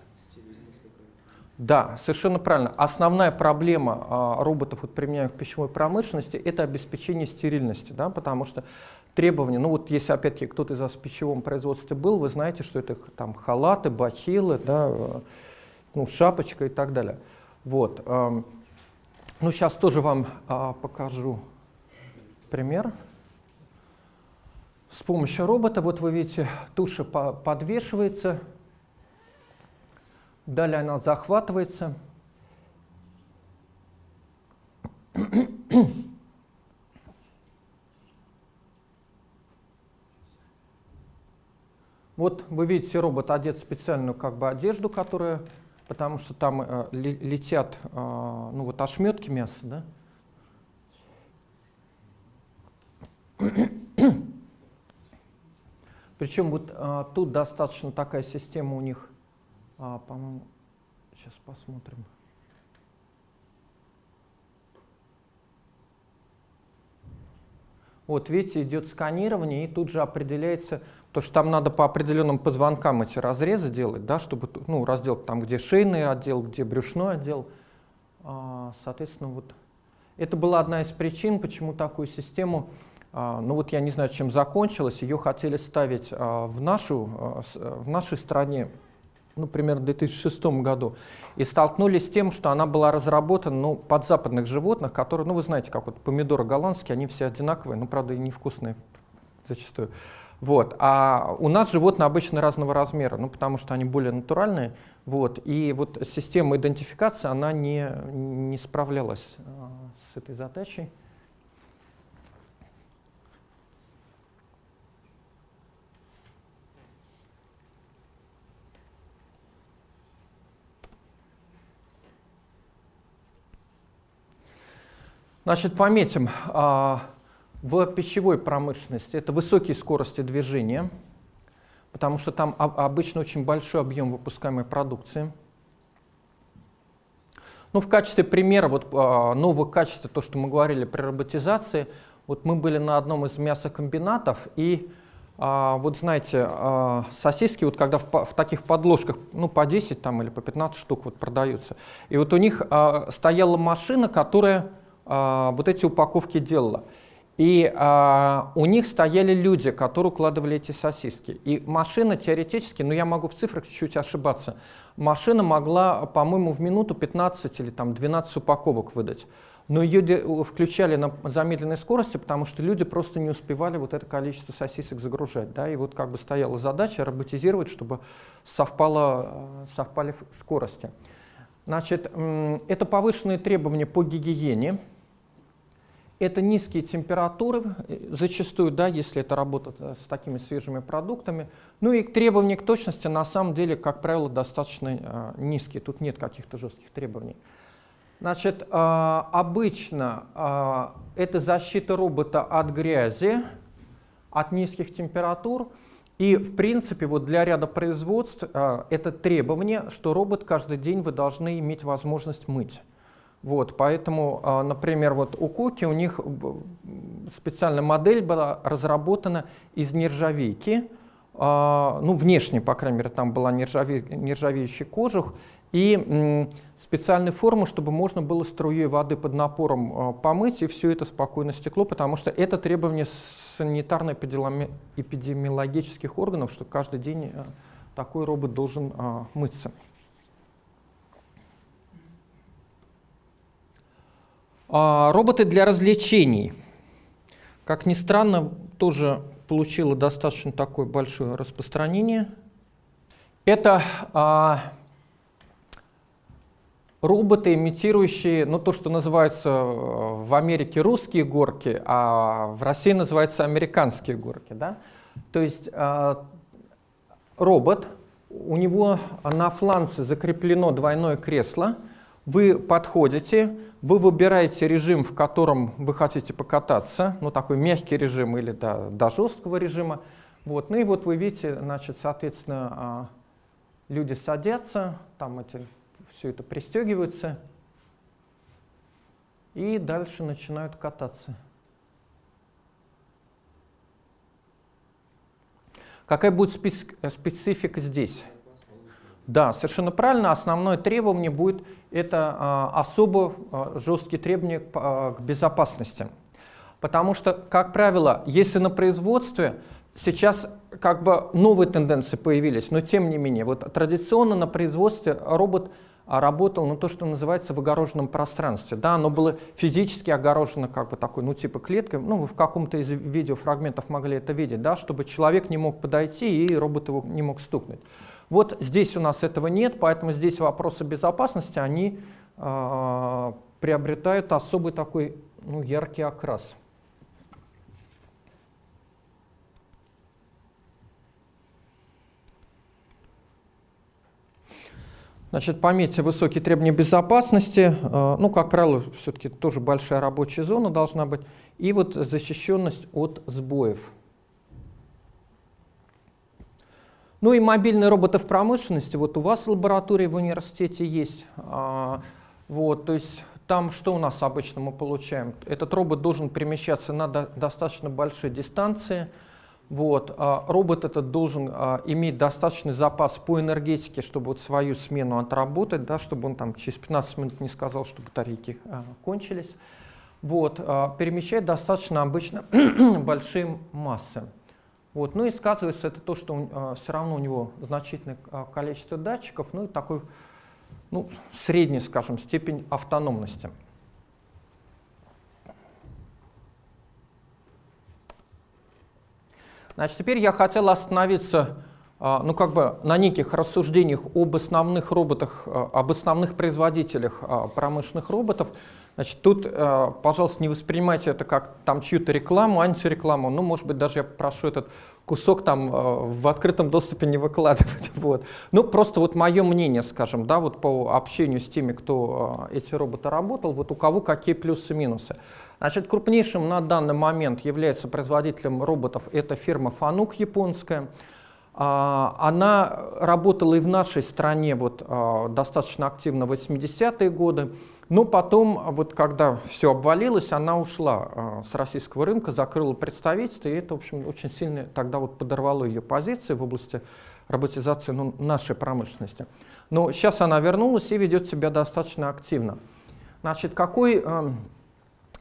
Да, совершенно правильно. Основная проблема а, роботов, вот, применяемых в пищевой промышленности, это обеспечение стерильности, да, потому что требования, ну вот если опять-таки кто-то из вас в пищевом производстве был, вы знаете, что это там халаты, бахилы, да, э, ну, шапочка и так далее. Вот. Э, ну, сейчас тоже вам э, покажу пример. С помощью робота, вот вы видите, туша подвешивается, Далее она захватывается. Вот вы видите, робот одет в специальную как бы одежду, которая, потому что там э, летят э, ну вот ошметки мяса, да? Причем вот э, тут достаточно такая система у них а, по-моему, сейчас посмотрим. Вот видите, идет сканирование, и тут же определяется, то что там надо по определенным позвонкам эти разрезы делать, да, чтобы, ну, раздел там, где шейный отдел, где брюшной отдел. А, соответственно, вот это была одна из причин, почему такую систему, а, ну вот я не знаю, чем закончилось, ее хотели ставить а, в, нашу, в нашей стране ну, примерно в 2006 году, и столкнулись с тем, что она была разработана ну, под западных животных, которые, ну, вы знаете, как вот помидоры голландские, они все одинаковые, ну, правда, и невкусные зачастую. Вот. А у нас животные обычно разного размера, ну, потому что они более натуральные. Вот. И вот система идентификации, она не, не справлялась а, с этой задачей. Значит, пометим, а, в пищевой промышленности это высокие скорости движения, потому что там обычно очень большой объем выпускаемой продукции. Ну, в качестве примера вот, а, нового качества, то, что мы говорили при роботизации, вот мы были на одном из мясокомбинатов, и а, вот знаете, сосиски, вот когда в, в таких подложках, ну, по 10 там, или по 15 штук вот продаются, и вот у них стояла машина, которая а, вот эти упаковки делала. И а, у них стояли люди, которые укладывали эти сосиски. И машина теоретически, ну я могу в цифрах чуть-чуть ошибаться, машина могла, по-моему, в минуту 15 или там 12 упаковок выдать. Но ее включали на замедленной скорости, потому что люди просто не успевали вот это количество сосисок загружать. Да? И вот как бы стояла задача роботизировать, чтобы совпало, совпали скорости. Значит, это повышенные требования по гигиене. Это низкие температуры, э, зачастую, да, если это работа э, с такими свежими продуктами. Ну и требования к точности на самом деле, как правило, достаточно э, низкие. Тут нет каких-то жестких требований. Значит, э, обычно э, это защита робота от грязи, от низких температур. И, в принципе, вот для ряда производств а, это требование, что робот каждый день вы должны иметь возможность мыть. Вот, поэтому, а, например, вот у Коки у них специальная модель была разработана из нержавейки, а, ну, внешне, по крайней мере, там была нержаве, нержавеющий кожух, и специальной формы, чтобы можно было струей воды под напором а, помыть, и все это спокойно стекло, потому что это требование санитарно-эпидемиологических органов, что каждый день такой робот должен мыться. Роботы для развлечений. Как ни странно, тоже получила достаточно такое большое распространение. Это а, роботы, имитирующие ну, то, что называется э, в Америке русские горки, а в России называются американские горки. Да? То есть а, робот, у него на фланце закреплено двойное кресло, вы подходите, вы выбираете режим, в котором вы хотите покататься, ну такой мягкий режим или до, до жесткого режима. Вот. Ну и вот вы видите, значит, соответственно, а, люди садятся, там эти, все это пристегиваются, и дальше начинают кататься. Какая будет специфика здесь? Да, совершенно правильно. Основное требование будет это а, особо а, жесткие требования а, к безопасности. Потому что, как правило, если на производстве сейчас как бы новые тенденции появились, но тем не менее, вот традиционно на производстве робот работал, ну, то, что называется в огороженном пространстве. Да, оно было физически огорожено как бы такой, ну, типа клеткой. Ну, вы в каком-то из видеофрагментов могли это видеть, да, чтобы человек не мог подойти и робот его не мог стукнуть. Вот здесь у нас этого нет, поэтому здесь вопросы безопасности, они э, приобретают особый такой ну, яркий окрас. Значит, пометьте высокие требования безопасности. Э, ну, как правило, все-таки тоже большая рабочая зона должна быть. И вот защищенность от сбоев. Ну и мобильные роботы в промышленности. Вот у вас лаборатория в университете есть. А, вот, то есть там что у нас обычно мы получаем? Этот робот должен перемещаться на до, достаточно большие дистанции. Вот, а, робот этот должен а, иметь достаточный запас по энергетике, чтобы вот свою смену отработать, да, чтобы он там через 15 минут не сказал, что батарейки а, кончились. Вот, а, перемещает достаточно обычно <clears throat> большие массы. Вот. Ну и сказывается это то, что э, а, все равно у него значительное э, количество датчиков, ну и такой ну, средний, скажем, степень автономности. Значит, теперь я хотел остановиться э, ну, как бы на неких рассуждениях об основных роботах, э, об основных производителях э, промышленных роботов, Значит, тут, э, пожалуйста, не воспринимайте это как там чью-то рекламу, антирекламу. Ну, может быть, даже я прошу этот кусок там э, в открытом доступе не выкладывать. <laughs> Вот. Ну, просто вот мое мнение, скажем, да, вот по общению с теми, кто э, эти роботы работал, вот у кого какие плюсы и минусы. Значит, крупнейшим на данный момент является производителем роботов это фирма Fanuc японская. Она работала и в нашей стране вот, достаточно активно в 80-е годы. Но потом, вот когда все обвалилось, она ушла э, с российского рынка, закрыла представительство, и это, в общем, очень сильно тогда вот подорвало ее позиции в области роботизации ну, нашей промышленности. Но сейчас она вернулась и ведет себя достаточно активно. Значит, какой,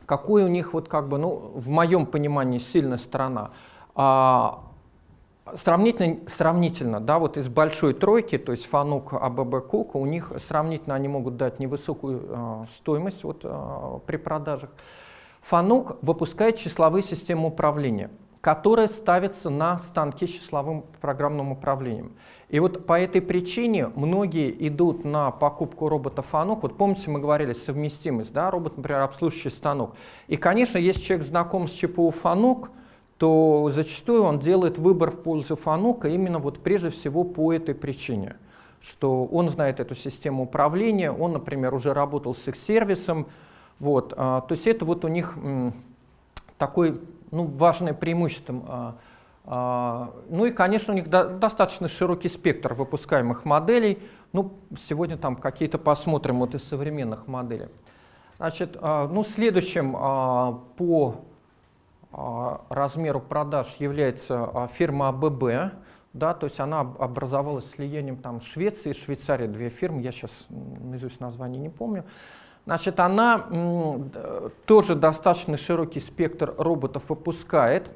какой у них, вот как бы, ну, в моем понимании, сильная сторона? А, Сравнительно, сравнительно, да, вот из большой тройки, то есть Фанук, АББ, Кука, у них сравнительно они могут дать невысокую э, стоимость вот, э, при продажах. Фанук выпускает числовые системы управления, которые ставятся на станки с числовым программным управлением. И вот по этой причине многие идут на покупку робота Фанук. Вот помните, мы говорили совместимость, да, робот, например, обслуживающий станок. И, конечно, если человек знаком с ЧПУ Фанук, то зачастую он делает выбор в пользу Фанука именно вот прежде всего по этой причине, что он знает эту систему управления, он, например, уже работал с их сервисом, вот, а, то есть это вот у них м, такое ну, важное преимущество. А, А, ну и, конечно, у них достаточно широкий спектр выпускаемых моделей. Ну, сегодня там какие-то посмотрим вот из современных моделей. Значит, а, ну, следующим а, по размеру продаж является фирма АББ. Да, то есть она образовалась слиянием там Швеции и Швейцарии, две фирмы, я сейчас наизусть название не помню. Значит, она тоже достаточно широкий спектр роботов выпускает.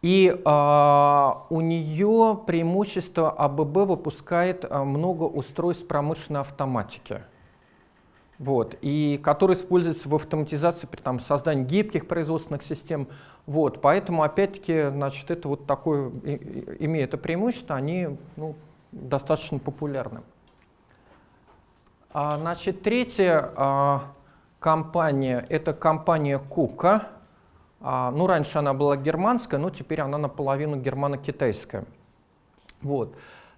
И э, у нее преимущество АББ выпускает много устройств промышленной автоматики, вот, и которые используются в автоматизации при там, создании гибких производственных систем. Вот, поэтому, опять-таки, значит, это вот такое, имея это преимущество, они ну, достаточно популярны. А, значит, третья а, компания – это компания Кука. А, ну, раньше она была германская, но теперь она наполовину германо-китайская. Вот.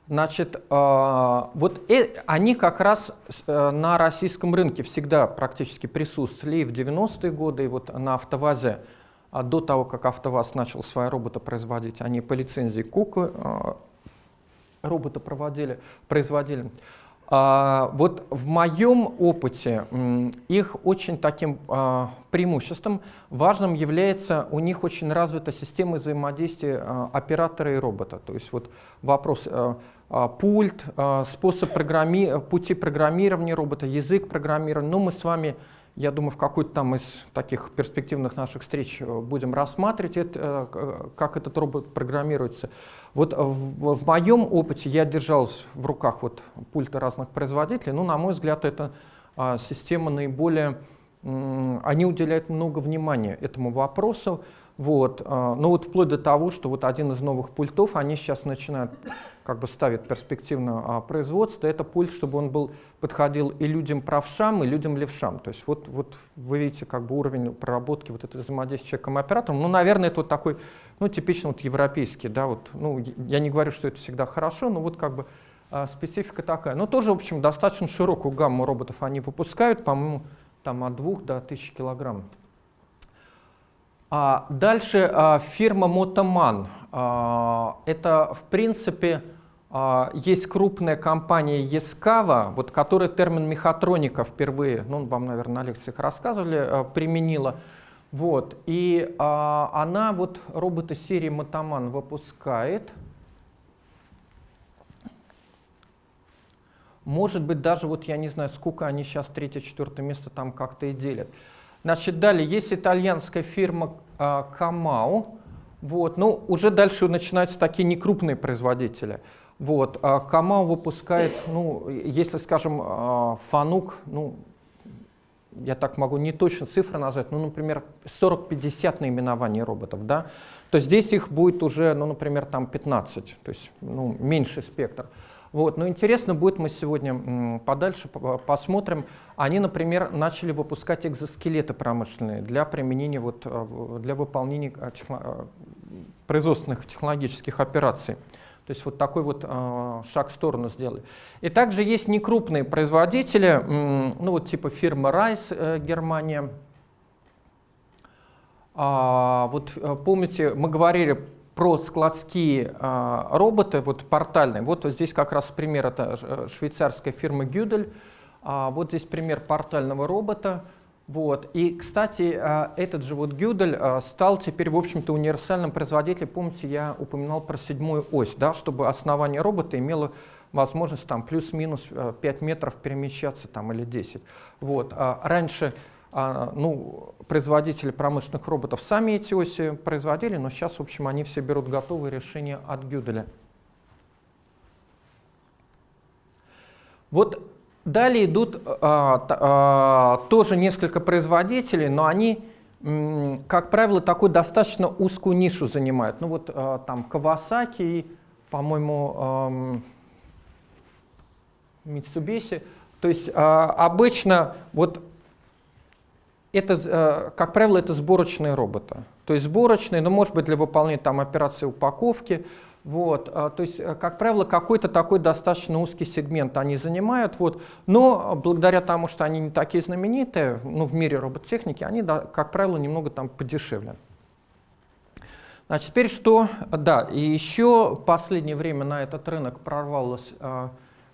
Значит, а, вот э, они как раз э, на российском рынке всегда практически присутствовали и в 90-е годы, и вот на АвтоВАЗе, а до того, как АвтоВАЗ начал свои роботы производить, они по лицензии Кука роботы проводили, производили. А, вот в моем опыте их очень таким а, преимуществом важным является у них очень развита система взаимодействия а, оператора и робота. То есть вот вопрос пульт, способ программи... пути программирования робота, язык программирования. Ну, мы с вами я думаю, в какой-то там из таких перспективных наших встреч э, будем рассматривать, это, э, как этот робот программируется. Вот в, в моем опыте я держал в руках вот пульты разных производителей. Ну, на мой взгляд, эта а, система наиболее... Они уделяют много внимания этому вопросу. Вот. А, ну вот вплоть до того, что вот один из новых пультов, они сейчас начинают как бы ставить перспективное а, производство. Это пульт, чтобы он был, подходил и людям правшам, и людям левшам. То есть вот, вот вы видите как бы уровень проработки вот этого взаимодействия с человеком-оператором. Ну, наверное, это вот такой, ну, типично вот европейский, да, вот, ну, я не говорю, что это всегда хорошо, но вот как бы а, специфика такая. Но тоже, в общем, достаточно широкую гамму роботов они выпускают, по-моему, там от 2 до 1000 килограмм. А дальше а, фирма Мотоман. А, это, в принципе, есть крупная компания Ескава, вот, которая термин мехатроника впервые, ну, вам, наверное, на лекциях рассказывали, а, применила. Вот, и а, она вот роботы серии Мотоман выпускает. Может быть, даже вот я не знаю, сколько они сейчас третье-четвертое место там как-то и делят. Значит, далее есть итальянская фирма а, Камау. Вот, ну, уже дальше начинаются такие некрупные производители. Вот, а Камау выпускает, ну, если, скажем, а, Фанук, ну, я так могу не точно цифры назвать, ну, например, 40-50 наименований роботов, да, то здесь их будет уже, ну, например, там 15, то есть, ну, меньший спектр. Вот. Но интересно будет, мы сегодня подальше посмотрим. Они, например, начали выпускать экзоскелеты промышленные для применения, вот, э, для выполнения э, техно производственных технологических операций. То есть вот такой вот э, шаг в сторону сделали. И также есть некрупные производители, ну вот типа фирма Райс, э, Германия. А, вот помните, мы говорили про складские а, роботы, вот портальные. Вот, вот здесь как раз пример, это э, швейцарская фирма Гюдель. А, вот здесь пример портального робота. Вот. И, кстати, а, этот же вот Гюдель а, стал теперь, в общем-то, универсальным производителем. Помните, я упоминал про седьмую ось, да, чтобы основание робота имело возможность там плюс-минус 5 э, метров перемещаться там, или 10. Вот. А раньше а, ну, производители промышленных роботов сами эти оси производили, но сейчас, в общем, они все берут готовые решения от Гюделя. Вот далее идут а, а, тоже несколько производителей, но они, как правило, такую достаточно узкую нишу занимают. Ну вот а, там Kawasaki, по-моему, Mitsubishi. То есть а, обычно вот это, э, как правило, это сборочные роботы. То есть сборочные, но может быть для выполнения там операции упаковки. Вот, э, то есть, э, как правило, какой-то такой достаточно узкий сегмент они занимают. Вот, но благодаря тому, что они не такие знаменитые ну, в мире робототехники, они, как правило, немного там подешевле. Значит, теперь что? Да, и еще в последнее время на этот рынок прорвалась э,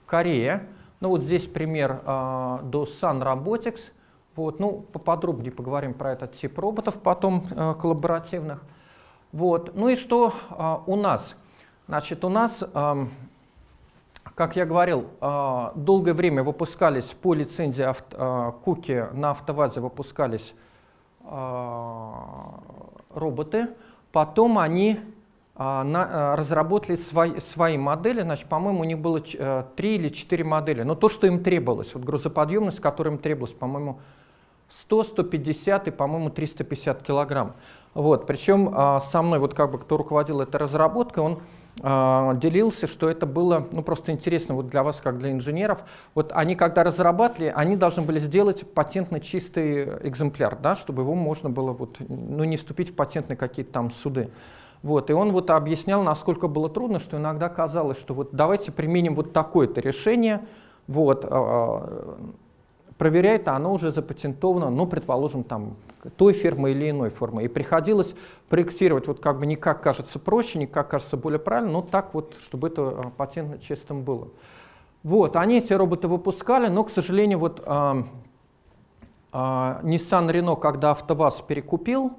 Корея. Ну вот здесь пример э, до Sun Robotics. Вот, ну, поподробнее поговорим про этот тип роботов потом э, коллаборативных. Вот. Ну и что э, у нас? Значит, у нас, э, как я говорил, э, долгое время выпускались по лицензии э, куки на автовазе выпускались э, роботы. Потом они разработали свои, свои модели, значит, по-моему, у них было 3 или 4 модели, но то, что им требовалось, вот грузоподъемность, которая им требовалась, по-моему, 100, 150 и, по-моему, 350 килограмм. Вот, причем со мной, вот как бы, кто руководил этой разработкой, он делился, что это было ну, просто интересно вот для вас, как для инженеров. Вот они, когда разрабатывали, они должны были сделать патентно чистый экземпляр, да, чтобы его можно было вот, ну, не вступить в патентные какие-то там суды. Вот, и он вот объяснял, насколько было трудно, что иногда казалось, что вот давайте применим вот такое-то решение, вот, а, проверяет, а оно уже запатентовано, ну, предположим, там, той фирмы или иной формы. И приходилось проектировать вот как бы не как кажется проще, не как кажется более правильно, но так вот, чтобы это а, патентно чистым было. Вот, они эти роботы выпускали, но, к сожалению, вот а, а, Nissan Renault, когда АвтоВАЗ перекупил,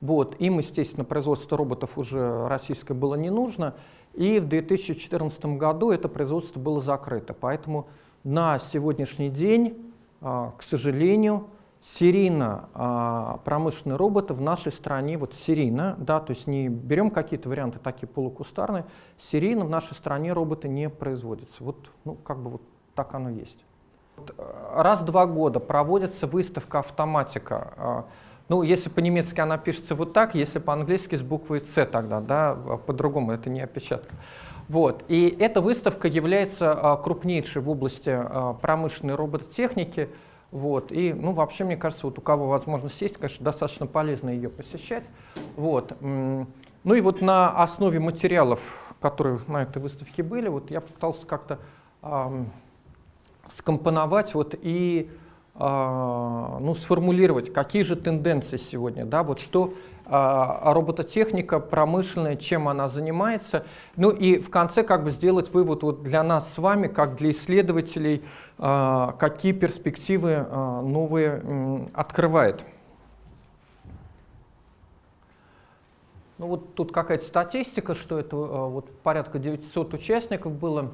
вот, им, естественно, производство роботов уже российское было не нужно, и в 2014 году это производство было закрыто. Поэтому на сегодняшний день к сожалению, серийно а, промышленные роботы в нашей стране, вот серийно, да, то есть не берем какие-то варианты такие полукустарные, серийно в нашей стране роботы не производятся. Вот, ну, как бы вот так оно есть. А, раз в два года проводится выставка автоматика. Ну, если по-немецки она пишется вот так, если по-английски с буквой «С» тогда, да, по-другому, это не опечатка. Вот. И эта выставка является а, крупнейшей в области а, промышленной робототехники. Вот. И, ну, вообще, мне кажется, вот у кого возможность есть, конечно, достаточно полезно ее посещать. Вот. Ну и вот на основе материалов, которые на этой выставке были, вот я пытался как-то э, скомпоновать вот и э, ну, сформулировать, какие же тенденции сегодня, да, вот что а, робототехника промышленная, чем она занимается. Ну и в конце как бы сделать вывод вот для нас с вами, как для исследователей, а, какие перспективы а, новые открывает. Ну вот тут какая-то статистика, что это вот порядка 900 участников было.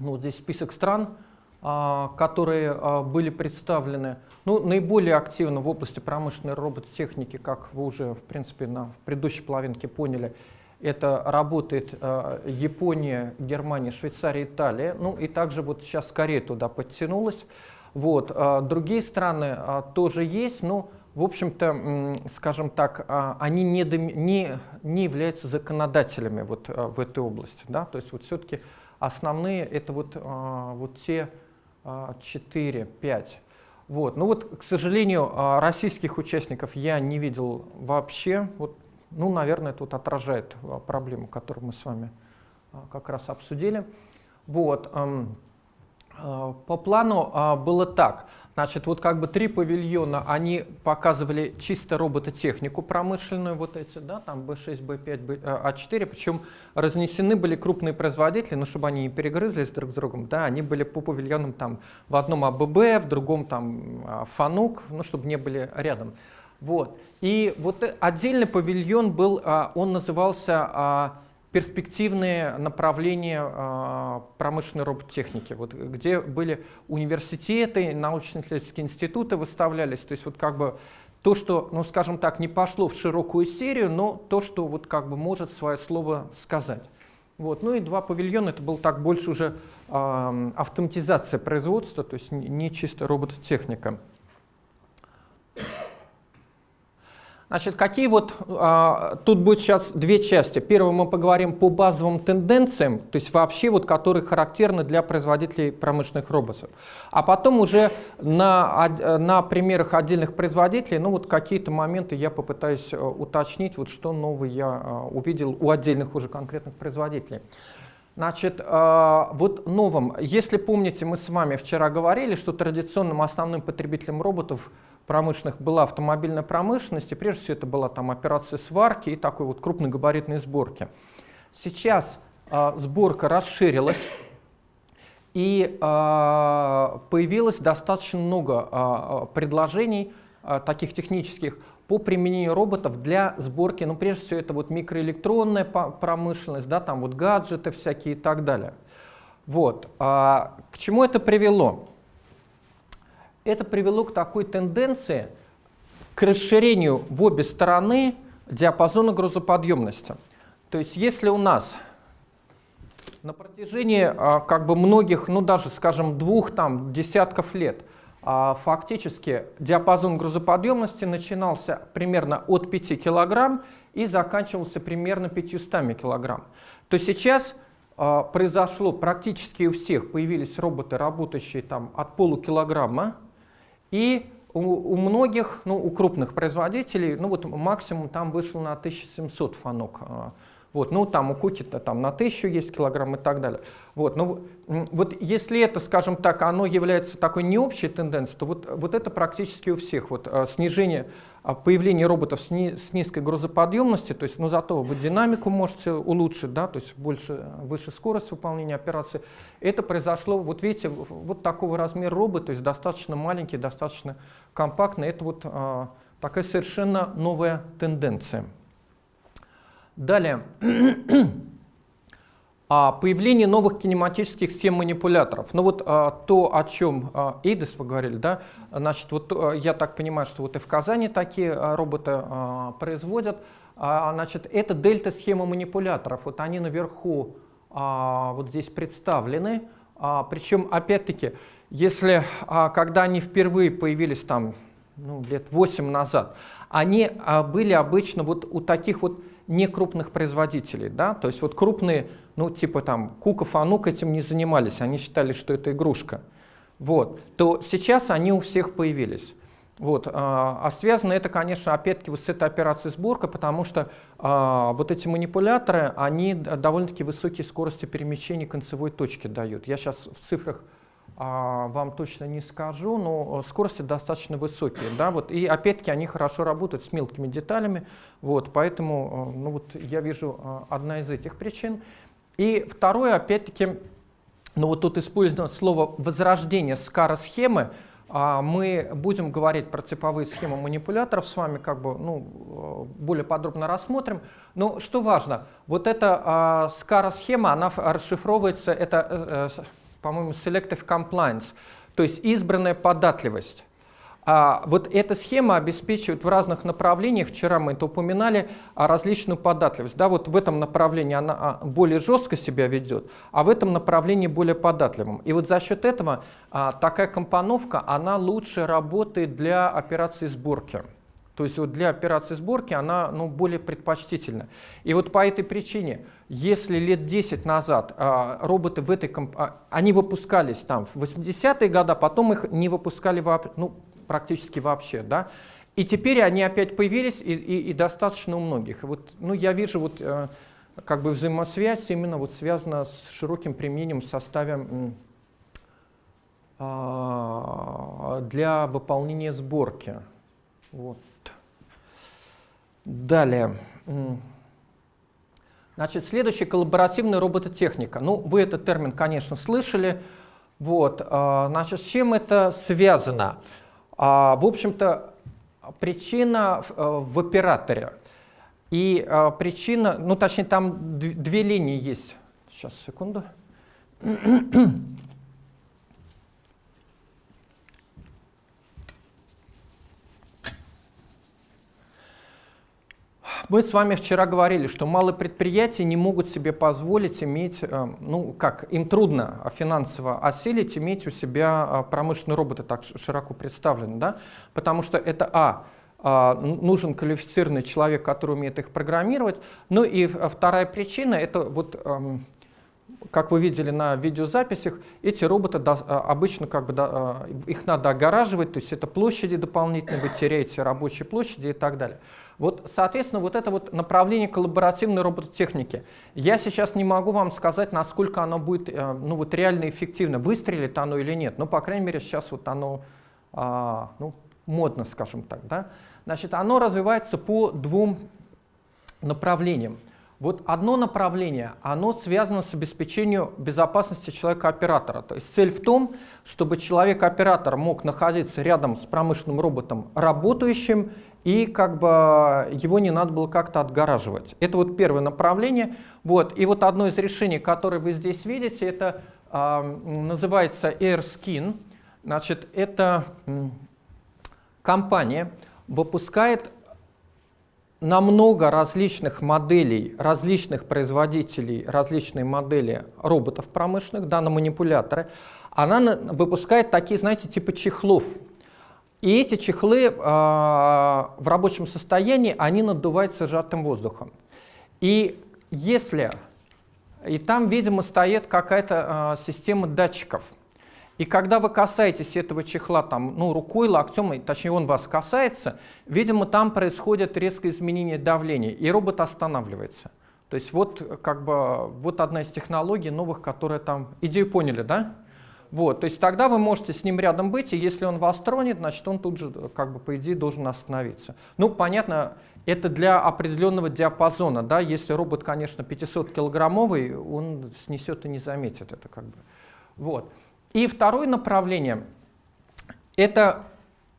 Ну, вот здесь список стран, а, которые а, были представлены ну, наиболее активно в области промышленной робототехники, как вы уже в принципе на предыдущей половинке поняли, это работает а, Япония, Германия, Швейцария, Италия. Ну и также вот сейчас Корея туда подтянулась. Вот. Другие страны тоже есть, но в общем-то, скажем так, они не, не, не являются законодателями вот в этой области. Да? То есть вот все-таки основные это вот, вот те 4, 5. Вот. Ну вот, к сожалению, а, российских участников я не видел вообще. Вот, ну, наверное, вот отражает а, проблему, которую мы с вами а, как раз обсудили. Вот. По плану было так. Значит, вот как бы три павильона, они показывали чисто робототехнику промышленную, вот эти, да, там B6, B5, A4, причем разнесены были крупные производители, ну, чтобы они не перегрызлись друг с другом, да, они были по павильонам там в одном АББ, в другом там а, Фанук, ну, чтобы не были рядом. Вот. И вот отдельный павильон был, а, он назывался а, перспективные направления э, промышленной робототехники, вот, где были университеты, научно-исследовательские институты выставлялись, то есть вот как бы то, что, ну скажем так, не пошло в широкую серию, но то, что вот как бы может свое слово сказать. Вот. Ну и два павильона, это был так больше уже э, автоматизация производства, то есть не чисто робототехника. Значит, какие вот, а, тут будет сейчас две части. Первое, мы поговорим по базовым тенденциям, то есть вообще вот, которые характерны для производителей промышленных роботов. А потом уже на, на примерах отдельных производителей, ну вот какие-то моменты я попытаюсь э, уточнить, вот что новое я а, увидел у отдельных уже конкретных производителей. Значит, а, вот новым, если помните, мы с вами вчера говорили, что традиционным основным потребителем роботов промышленных была автомобильная промышленность, и прежде всего это была там операция сварки и такой вот крупногабаритной сборки. Сейчас э, сборка расширилась, и э, появилось достаточно много э, предложений э, таких технических по применению роботов для сборки, ну прежде всего это вот микроэлектронная промышленность, да, там вот гаджеты всякие и так далее. Вот. А, к чему это привело? Это привело к такой тенденции к расширению в обе стороны диапазона грузоподъемности. То есть если у нас на протяжении а, как бы многих, ну даже скажем двух там десятков лет а, фактически диапазон грузоподъемности начинался примерно от 5 кг и заканчивался примерно 500 кг. То сейчас а, произошло практически у всех, появились роботы, работающие там от полукилограмма, и у, у многих, ну, у крупных производителей, ну вот максимум там вышел на 1700 фанок а, вот, ну, там у Куки-то там на тысячу есть килограмм и так далее. Вот, ну, вот если это, скажем так, оно является такой не общей тенденцией, то вот, вот это практически у всех. Вот, а, снижение, появление роботов с, ни, с низкой грузоподъемностью, то есть, ну, зато вы динамику можете улучшить, да, то есть больше, выше скорость выполнения операции. Это произошло, вот видите, вот такого размера робот, то есть достаточно маленький, достаточно компактный. Это вот а, такая совершенно новая тенденция. Далее. А, появление новых кинематических схем манипуляторов. Ну вот а, то, о чем а, Эйдес вы говорили, да, значит, вот я так понимаю, что вот и в Казани такие роботы производят. Значит, это дельта-схема манипуляторов. Вот они наверху вот здесь представлены. Причем, опять-таки, если, когда они впервые появились там ну, лет 8 назад, они были обычно вот у таких вот не крупных производителей, да, то есть вот крупные, ну типа там Куков, Анук этим не занимались, они считали, что это игрушка, вот, то сейчас они у всех появились. Вот, а, а связано это, конечно, опять-таки вот с этой операцией сборка, потому что а, вот эти манипуляторы, они довольно-таки высокие скорости перемещения концевой точки дают. Я сейчас в цифрах а, вам точно не скажу, но скорости достаточно высокие. Да, вот, и опять-таки они хорошо работают с мелкими деталями, вот, поэтому э, ну, вот, я вижу э, одна из этих причин. И второе, опять-таки, ну вот тут использовано слово «возрождение скара-схемы», а мы будем говорить про типовые схемы манипуляторов с вами, как бы, ну, э, более подробно рассмотрим. Но что важно, вот эта а, скара-схема, она расшифровывается, это по-моему, selective compliance, то есть избранная податливость. А вот эта схема обеспечивает в разных направлениях, вчера мы это упоминали, а, различную податливость. Да, вот в этом направлении она а, более жестко себя ведет, а в этом направлении более податливым. И вот за счет этого такая компоновка, она лучше работает для операции сборки. То есть вот для операции сборки она ну, более предпочтительна. И вот по этой причине, если лет 10 назад а, роботы в этой а, они выпускались там в 80-е годы, потом их не выпускали вообще, ну, практически вообще, да, и теперь они опять появились и, и, и достаточно у многих. Вот, ну, я вижу вот э, как бы взаимосвязь именно вот связана с широким применением в составе э, для выполнения сборки. Вот. Далее. Значит, следующий коллаборативная робототехника. Ну, вы этот термин, конечно, слышали. Вот, а, значит, с чем это связано? А, в общем-то, причина в операторе. И а, причина, ну, точнее, там две линии есть. Сейчас, секунду. <clears throat> Мы с вами вчера говорили, что малые предприятия не могут себе позволить иметь, э, ну как, им трудно финансово осилить, иметь у себя э, промышленные роботы так широко представлены, да? потому что это, а, а нужен квалифицированный человек, который умеет их программировать. Ну и вторая причина, это вот, эм, как вы видели на видеозаписях, эти роботы э, обычно как бы, их надо огораживать, то есть это площади дополнительные, вы теряете рабочие площади и так далее. Вот, соответственно, вот это вот направление коллаборативной робототехники. Я сейчас не могу вам сказать, насколько оно будет э, ну, вот реально эффективно, выстрелит оно или нет. Но, по крайней мере, сейчас вот оно а, ну, модно, скажем так. Да? Значит, оно развивается по двум направлениям. Вот одно направление, оно связано с обеспечением безопасности человека-оператора. То есть цель в том, чтобы человек-оператор мог находиться рядом с промышленным роботом работающим, и как бы его не надо было как-то отгораживать. Это вот первое направление. Вот. И вот одно из решений, которое вы здесь видите, это э, называется AirSkin. Значит, это компания выпускает на много различных моделей, различных производителей, различные модели роботов промышленных, да, на манипуляторы, она выпускает такие, знаете, типа чехлов. И эти чехлы э, в рабочем состоянии, они надуваются сжатым воздухом. И если... И там, видимо, стоит какая-то э, система датчиков – и когда вы касаетесь этого чехла там, ну, рукой, локтем, точнее он вас касается, видимо, там происходит резкое изменение давления, и робот останавливается. То есть вот, как бы, вот одна из технологий новых, которые там... Идею поняли, да? Вот, то есть тогда вы можете с ним рядом быть, и если он вас тронет, значит он тут же, как бы, по идее, должен остановиться. Ну, понятно, это для определенного диапазона, да, если робот, конечно, 500-килограммовый, он снесет и не заметит это, как бы. Вот. И второе направление – это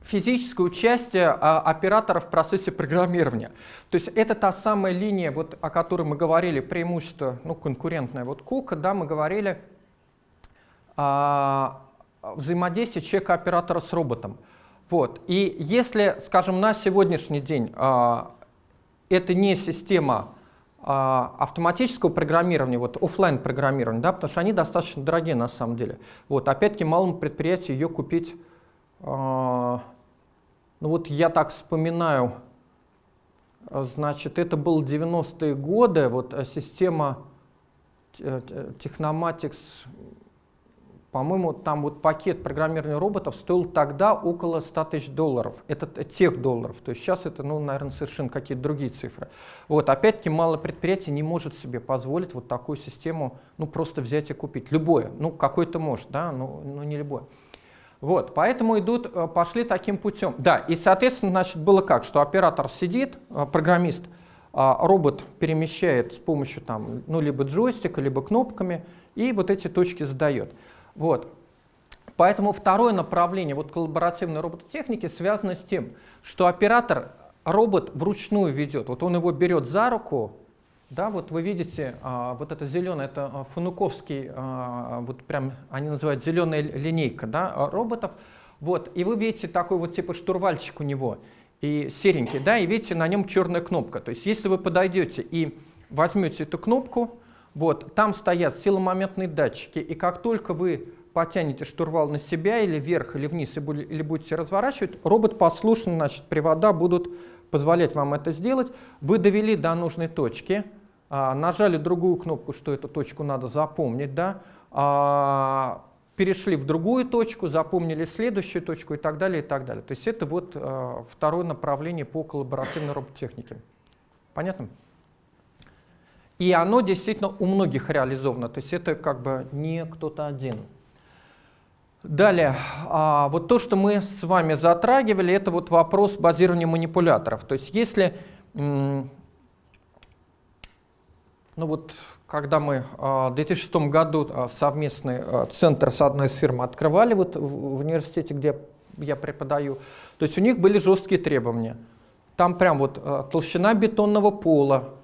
физическое участие а, оператора в процессе программирования. То есть это та самая линия, вот, о которой мы говорили, преимущество ну, конкурентное. Вот Кука, да, мы говорили о взаимодействии человека-оператора с роботом. Вот. И если, скажем, на сегодняшний день а, это не система а, автоматического программирования, вот офлайн программирования, да, потому что они достаточно дорогие на самом деле. Вот, опять-таки малому предприятию ее купить, а, ну вот я так вспоминаю, значит, это был 90-е годы, вот э, система Technomatics по-моему, там вот пакет программирования роботов стоил тогда около 100 тысяч долларов. Это тех долларов. То есть сейчас это, ну, наверное, совершенно какие-то другие цифры. Вот, опять-таки, мало предприятий не может себе позволить вот такую систему, ну, просто взять и купить. Любое. Ну, какой-то может, да, но, но не любое. Вот, поэтому идут, э, пошли таким путем. Да, и, соответственно, значит, было как, что оператор сидит, э, программист, а робот перемещает с помощью там, ну, либо джойстика, либо кнопками, и вот эти точки задает. Вот. Поэтому второе направление вот коллаборативной робототехники связано с тем, что оператор робот вручную ведет. Вот он его берет за руку, да, вот вы видите, а, вот это зеленое, это а, фунуковский, а, вот прям они называют зеленая линейка, да, роботов. Вот, и вы видите такой вот типа штурвальчик у него, и серенький, да, и видите на нем черная кнопка. То есть если вы подойдете и возьмете эту кнопку, вот, там стоят силомоментные датчики, и как только вы потянете штурвал на себя или вверх, или вниз, или будете разворачивать, робот послушно, значит, привода будут позволять вам это сделать. Вы довели до нужной точки, а, нажали другую кнопку, что эту точку надо запомнить, да, а, перешли в другую точку, запомнили следующую точку и так далее, и так далее. То есть это вот а, второе направление по коллаборативной робототехнике. Понятно? И оно действительно у многих реализовано, то есть это как бы не кто-то один. Далее, а, вот то, что мы с вами затрагивали, это вот вопрос базирования манипуляторов. То есть если, ну вот, когда мы а, в 2006 году а, совместный а, центр с одной из фирм открывали вот в университете, где я преподаю, то есть у них были жесткие требования. Там прям вот а, толщина бетонного пола,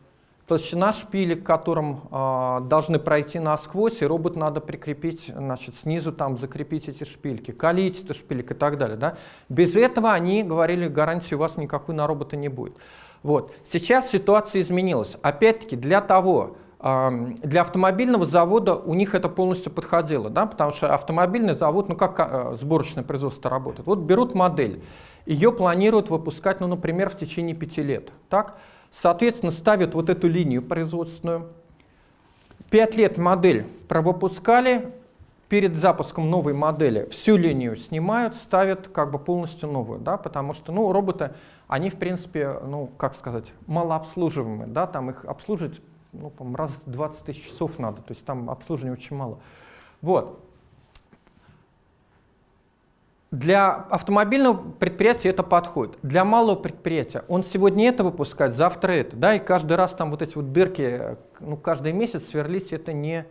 толщина шпилек, которым э, должны пройти насквозь, и робот надо прикрепить, значит, снизу там закрепить эти шпильки, количество шпилек и так далее. Да? Без этого они говорили, гарантии у вас никакой на робота не будет. Вот. Сейчас ситуация изменилась. Опять-таки, для того, э, для автомобильного завода у них это полностью подходило, да? потому что автомобильный завод, ну как э, сборочное производство работает? Вот берут модель, ее планируют выпускать, ну, например, в течение пяти лет. Так? Соответственно, ставят вот эту линию производственную. Пять лет модель провыпускали, перед запуском новой модели всю линию снимают, ставят как бы полностью новую, да, потому что, ну, роботы, они, в принципе, ну, как сказать, малообслуживаемые, да, там их обслуживать, ну, раз в 20 тысяч часов надо, то есть там обслуживания очень мало. Вот. Для автомобильного предприятия это подходит. Для малого предприятия он сегодня это выпускает, завтра это. Да, и каждый раз там вот эти вот дырки, ну, каждый месяц сверлить это не,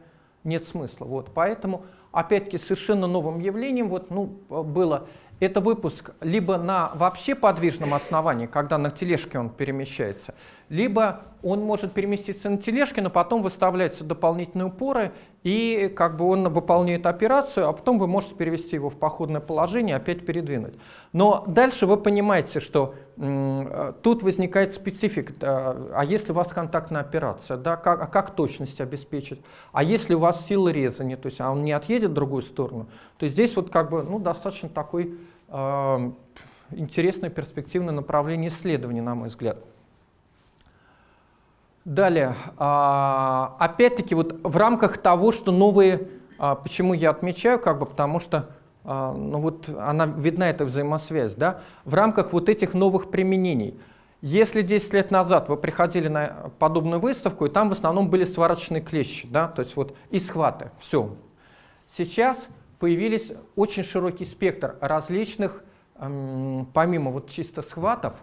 нет смысла. Вот, поэтому, опять-таки, совершенно новым явлением вот, ну, было это выпуск либо на вообще подвижном основании, когда на тележке он перемещается, либо он может переместиться на тележке, но потом выставляются дополнительные упоры, и как бы он выполняет операцию, а потом вы можете перевести его в походное положение опять передвинуть. Но дальше вы понимаете, что тут возникает специфика. А если у вас контактная операция, да, как, а как точность обеспечить? А если у вас сила резания, то есть а он не отъедет в другую сторону, то здесь вот как бы ну, достаточно такой э, интересное перспективное направление исследований, на мой взгляд. Далее, а, опять-таки вот в рамках того, что новые, а, почему я отмечаю, как бы, потому что а, ну вот она видна эта взаимосвязь, да, в рамках вот этих новых применений. Если 10 лет назад вы приходили на подобную выставку, и там в основном были сварочные клещи, да, то есть вот и схваты, все. Сейчас появились очень широкий спектр различных, помимо вот чисто схватов,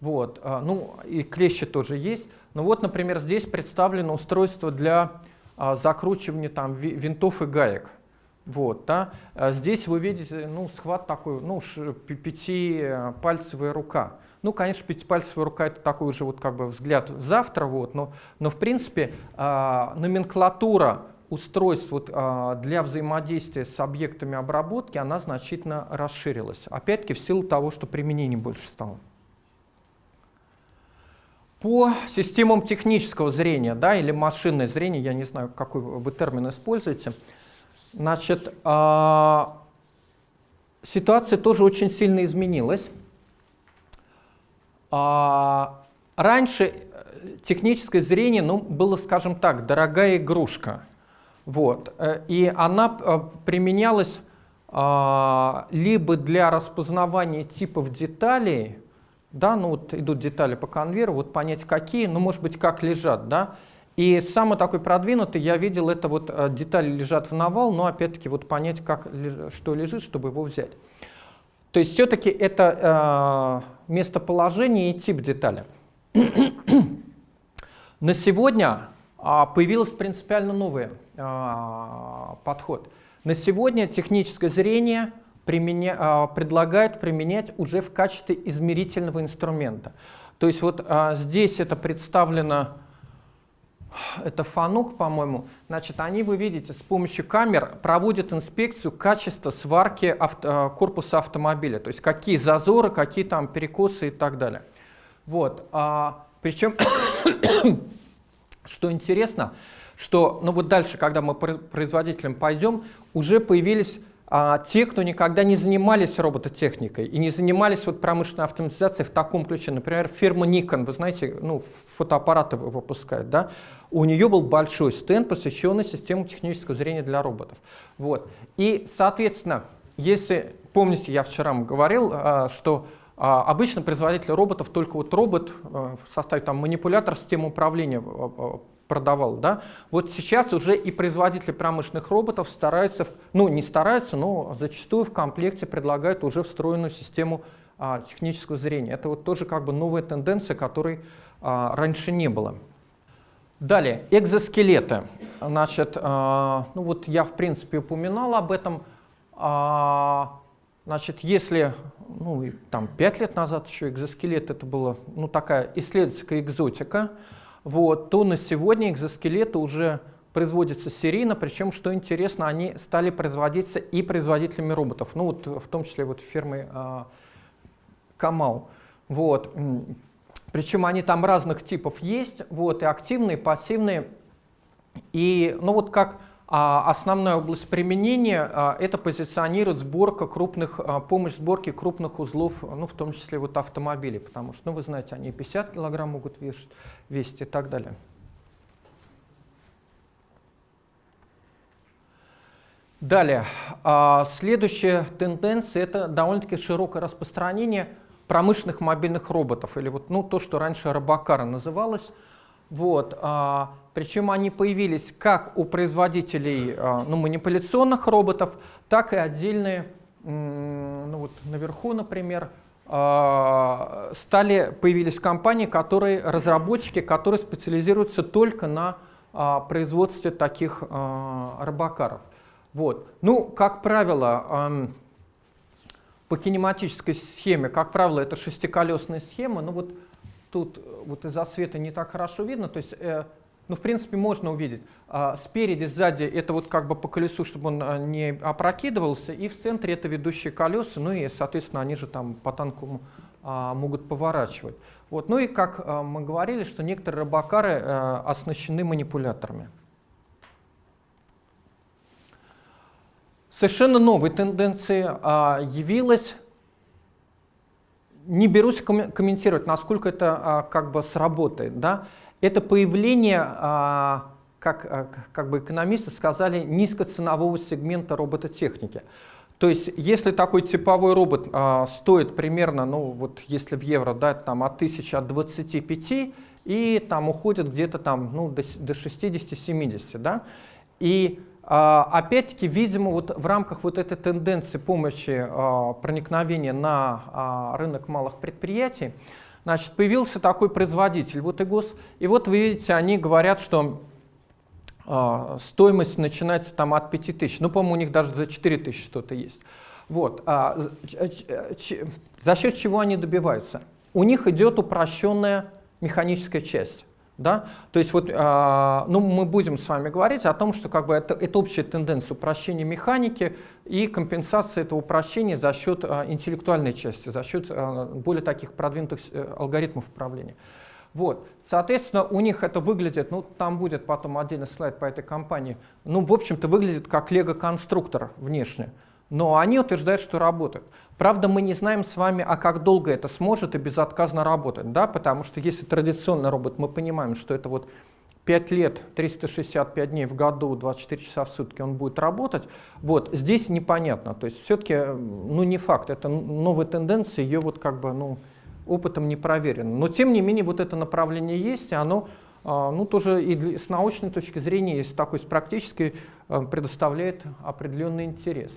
вот, ну и клещи тоже есть, ну вот, например, здесь представлено устройство для а, закручивания там, винтов и гаек. Вот, да. А здесь вы видите ну, схват такой, ну, пятипальцевая рука. Ну, конечно, пятипальцевая рука это такой уже вот как бы взгляд завтра, вот, но, но в принципе э, номенклатура устройств вот, э, для взаимодействия с объектами обработки, она значительно расширилась. Опять-таки в силу того, что применений больше стало. По системам технического зрения, да, или машинное зрение, я не знаю, какой вы термин используете, значит, э, ситуация тоже очень сильно изменилась. Э, раньше э, техническое зрение, ну, было, скажем так, дорогая игрушка. Вот, э, и она э, применялась либо для распознавания типов деталей, да, ну вот идут детали по конвейеру, вот понять какие, ну может быть как лежат, да. И самый такой продвинутый, я видел, это вот э, детали лежат в навал, но опять-таки вот понять, как, что лежит, чтобы его взять. То есть все-таки это э, местоположение и тип детали. <clears throat> На сегодня э, появился принципиально новый э, подход. На сегодня техническое зрение – применя, а, предлагают применять уже в качестве измерительного инструмента. То есть вот а, здесь это представлено, это фанук, по-моему, значит, они, вы видите, с помощью камер проводят инспекцию качества сварки авто, а, корпуса автомобиля, то есть какие зазоры, какие там перекосы и так далее. Вот, а, причем, <coughs> что интересно, что, ну вот дальше, когда мы производителям пойдем, уже появились а те, кто никогда не занимались робототехникой и не занимались вот промышленной автоматизацией в таком ключе. Например, фирма Nikon, вы знаете, ну, фотоаппараты выпускает, да? у нее был большой стенд, посвященный системе технического зрения для роботов. Вот. И, соответственно, если, помните, я вчера вам говорил, а, что а, обычно производитель роботов только вот робот в составе там, манипулятор системы управления продавал. Да? Вот сейчас уже и производители промышленных роботов стараются, ну не стараются, но зачастую в комплекте предлагают уже встроенную систему а, технического зрения. Это вот тоже как бы новая тенденция, которой а, раньше не было. Далее, экзоскелеты. Значит, а, ну вот я в принципе упоминал об этом. А, значит, если ну, там, 5 лет назад еще экзоскелет это была ну, такая исследовательская экзотика, вот, то на сегодня экзоскелеты уже производятся серийно, причем, что интересно, они стали производиться и производителями роботов, ну вот в том числе вот фирмы а, Камал. Вот. Причем они там разных типов есть, вот, и активные, и пассивные. И, ну вот как основная область применения а, это позиционирует сборка крупных, а, помощь сборке крупных узлов, ну, в том числе вот автомобилей, потому что, ну, вы знаете, они 50 килограмм могут вешать, весить и так далее. Далее, а, следующая тенденция – это довольно-таки широкое распространение промышленных мобильных роботов, или вот, ну, то, что раньше робокара называлось. Вот, причем они появились как у производителей ну, манипуляционных роботов, так и отдельные ну вот наверху, например, а, стали, появились компании, которые, разработчики, которые специализируются только на а, производстве таких а, робокаров. Вот. Ну, как правило, по кинематической схеме, как правило, это шестиколесная схема, но вот тут вот из-за света не так хорошо видно, то есть э, ну, в принципе, можно увидеть. А, спереди, сзади это вот как бы по колесу, чтобы он а, не опрокидывался, и в центре это ведущие колеса, ну и, соответственно, они же там по танку а, могут поворачивать. Вот. Ну и, как а, мы говорили, что некоторые рыбакары а, оснащены манипуляторами. Совершенно новой тенденцией а, явилась не берусь комментировать, насколько это а, как бы сработает, да, это появление, а, как, а, как бы экономисты сказали, низкоценового сегмента робототехники. То есть, если такой типовой робот а, стоит примерно, ну вот если в евро, да, там от 1000, от 25, и там уходит где-то там, ну, до, до 60-70, да, и Опять-таки, видимо, вот в рамках вот этой тенденции помощи проникновения на рынок малых предприятий, Значит, появился такой производитель, вот ИГОС, и вот вы видите, они говорят, что стоимость начинается там от 5000, ну, по-моему, у них даже за 4000 что-то есть. Вот. А, за счет чего они добиваются? У них идет упрощенная механическая часть. Да? То есть вот, э, ну, мы будем с вами говорить о том, что как бы это, это общая тенденция упрощения механики и компенсация этого упрощения за счет э, интеллектуальной части, за счет э, более таких продвинутых э, алгоритмов управления. Вот. Соответственно, у них это выглядит, ну, там будет потом отдельный слайд по этой компании, ну, в общем-то, выглядит как лего-конструктор внешне но они утверждают, что работает. Правда, мы не знаем с вами, а как долго это сможет и безотказно работать, да, потому что если традиционный робот, мы понимаем, что это вот 5 лет, 365 дней в году, 24 часа в сутки он будет работать, вот, здесь непонятно, то есть все-таки, ну, не факт, это новая тенденция, ее вот как бы, ну, опытом не проверено. Но тем не менее вот это направление есть, и оно а, ну, тоже и с научной точки зрения, и с такой, с практической, э, предоставляет определенный интерес.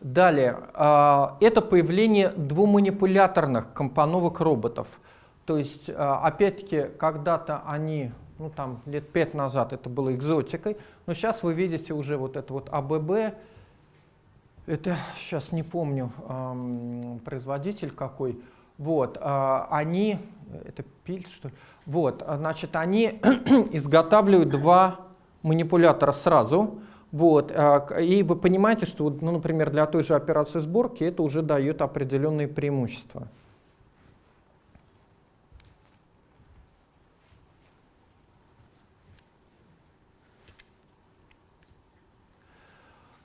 Далее, а, это появление двуманипуляторных компоновок роботов. То есть, а, опять-таки, когда-то они, ну там лет пять назад это было экзотикой, но сейчас вы видите уже вот это вот АББ, это сейчас не помню производитель какой, вот, а, они, это пиль что ли, вот, значит, они <clears throat> изготавливают два манипулятора сразу, вот, а, и вы понимаете, что, ну, например, для той же операции сборки это уже дает определенные преимущества.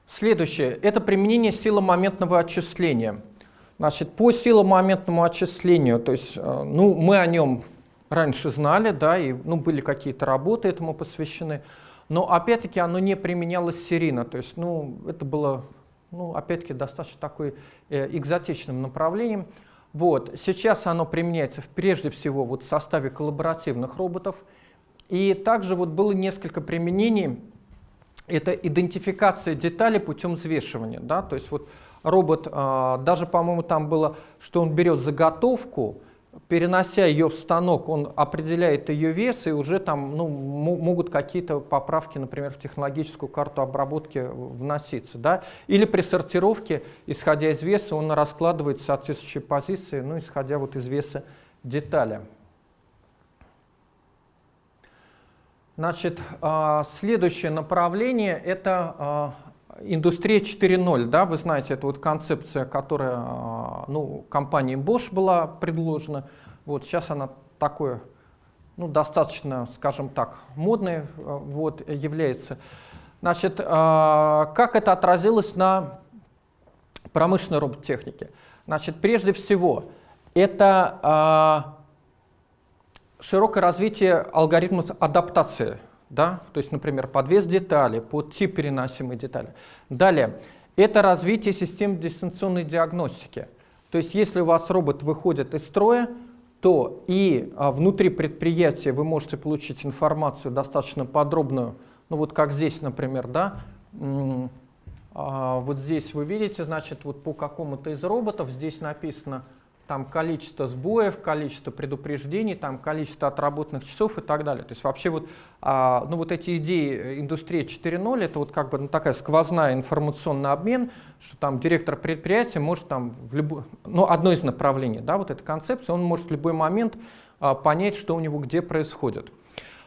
Следующее – это применение силомоментного отчисления. Значит, по силомоментному отчислению, то есть, э, ну, мы о нем раньше знали, да, и ну, были какие-то работы этому посвящены – но опять-таки оно не применялось серийно, то есть ну, это было ну, опять-таки достаточно такой э, экзотичным направлением. Вот. Сейчас оно применяется прежде всего вот в составе коллаборативных роботов. И также вот было несколько применений. Это идентификация деталей путем взвешивания. Да? То есть вот робот, э, даже, по-моему, там было, что он берет заготовку, перенося ее в станок, он определяет ее вес, и уже там ну, могут какие-то поправки, например, в технологическую карту обработки вноситься. Да? Или при сортировке, исходя из веса, он раскладывает соответствующие позиции, ну, исходя вот из веса детали. Значит, а, следующее направление – это а, Индустрия 4.0, да, вы знаете, это вот концепция, которая а, ну, компанией Bosch была предложена. Вот сейчас она такое, ну, достаточно, скажем так, модной а, вот, является. Значит, а, как это отразилось на промышленной робототехнике? Значит, прежде всего, это широкое развитие алгоритмов адаптации да? то есть, например, подвес детали, под тип переносимой детали. Далее, это развитие систем дистанционной диагностики. То есть, если у вас робот выходит из строя, то и а, внутри предприятия вы можете получить информацию достаточно подробную, ну вот как здесь, например, да, А, вот здесь вы видите, значит, вот по какому-то из роботов здесь написано там количество сбоев, количество предупреждений, там количество отработанных часов и так далее. То есть вообще вот, а, ну вот эти идеи индустрии 4.0, это вот как бы ну, такая сквозная информационный обмен, что там директор предприятия может там в любой, ну одно из направлений, да, вот эта концепция, он может в любой момент а, понять, что у него где происходит.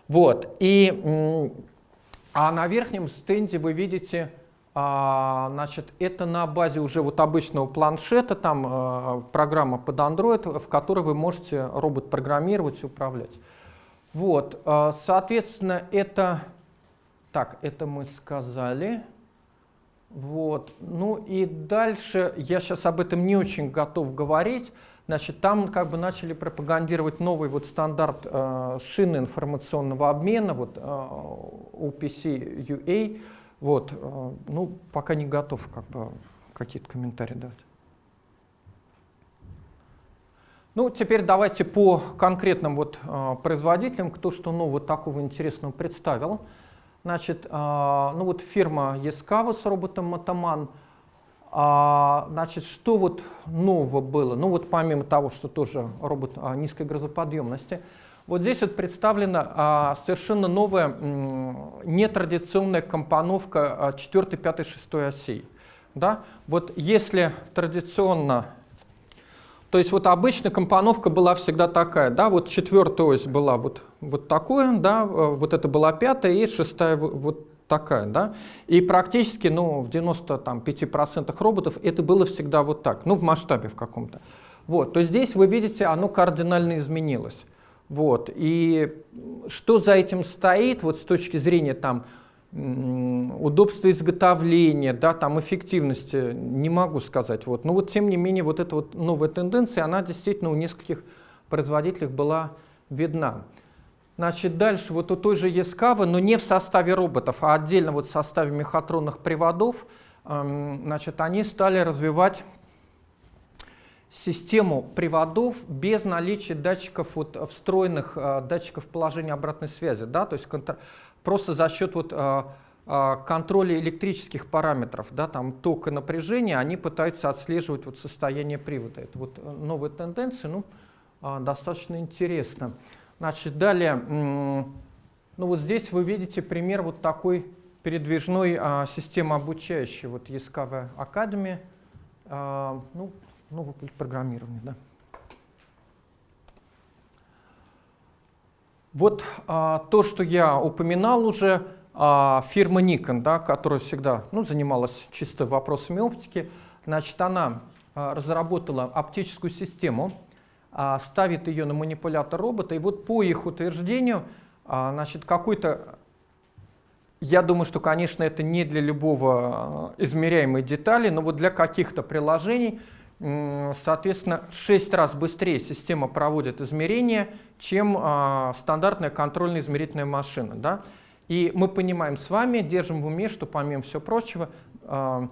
Вот, и а на верхнем стенде вы видите а, значит, это на базе уже вот обычного планшета, там а, программа под Android, в которой вы можете робот программировать и управлять. Вот, а, соответственно, это, так, это мы сказали. Вот, ну и дальше, я сейчас об этом не очень готов говорить, значит, там как бы начали пропагандировать новый вот стандарт э, шины информационного обмена, вот э, OPC UA, вот, э, ну, пока не готов как бы какие-то комментарии дать. Ну, теперь давайте по конкретным вот э, производителям, кто что нового такого интересного представил. Значит, э, ну вот фирма Ескава с роботом Мотоман. А, значит, что вот нового было? Ну вот помимо того, что тоже робот а, низкой грузоподъемности, вот здесь вот представлена а, совершенно новая нетрадиционная компоновка 4, 5, 6 осей. Да? Вот если традиционно, то есть вот обычно компоновка была всегда такая, да, вот четвертая ось была вот, вот такое, да, вот это была пятая и шестая вот такая, да, и практически, ну, в 95% роботов это было всегда вот так, ну, в масштабе в каком-то. Вот, то здесь вы видите, оно кардинально изменилось. Вот. И что за этим стоит, вот с точки зрения там, удобства изготовления, да, там, эффективности, не могу сказать. Вот. Но вот тем не менее вот эта вот новая тенденция, она действительно у нескольких производителей была видна. Значит, дальше вот у той же Ескавы, но не в составе роботов, а отдельно вот в составе мехатронных приводов, значит, они стали развивать систему приводов без наличия датчиков, вот, встроенных э, датчиков положения обратной связи. Да? То есть просто за счет вот, э, э, контроля электрических параметров, да, там, тока напряжения, они пытаются отслеживать вот, состояние привода. Это вот новая тенденция, ну, э, достаточно интересно. Значит, далее, ну вот здесь вы видите пример вот такой передвижной а, системы обучающей, вот Яскава Academy, а, ну, новый путь программирования. Да. Вот а, то, что я упоминал уже, а, фирма Nikon, да, которая всегда ну, занималась чисто вопросами оптики, значит, она а, разработала оптическую систему, а, ставит ее на манипулятор робота, и вот по их утверждению, а, значит, какой-то я думаю, что, конечно, это не для любого а, измеряемой детали, но вот для каких-то приложений Соответственно, в 6 раз быстрее система проводит измерения, чем а, стандартная контрольно-измерительная машина. Да? И мы понимаем с вами, держим в уме, что помимо всего прочего, а,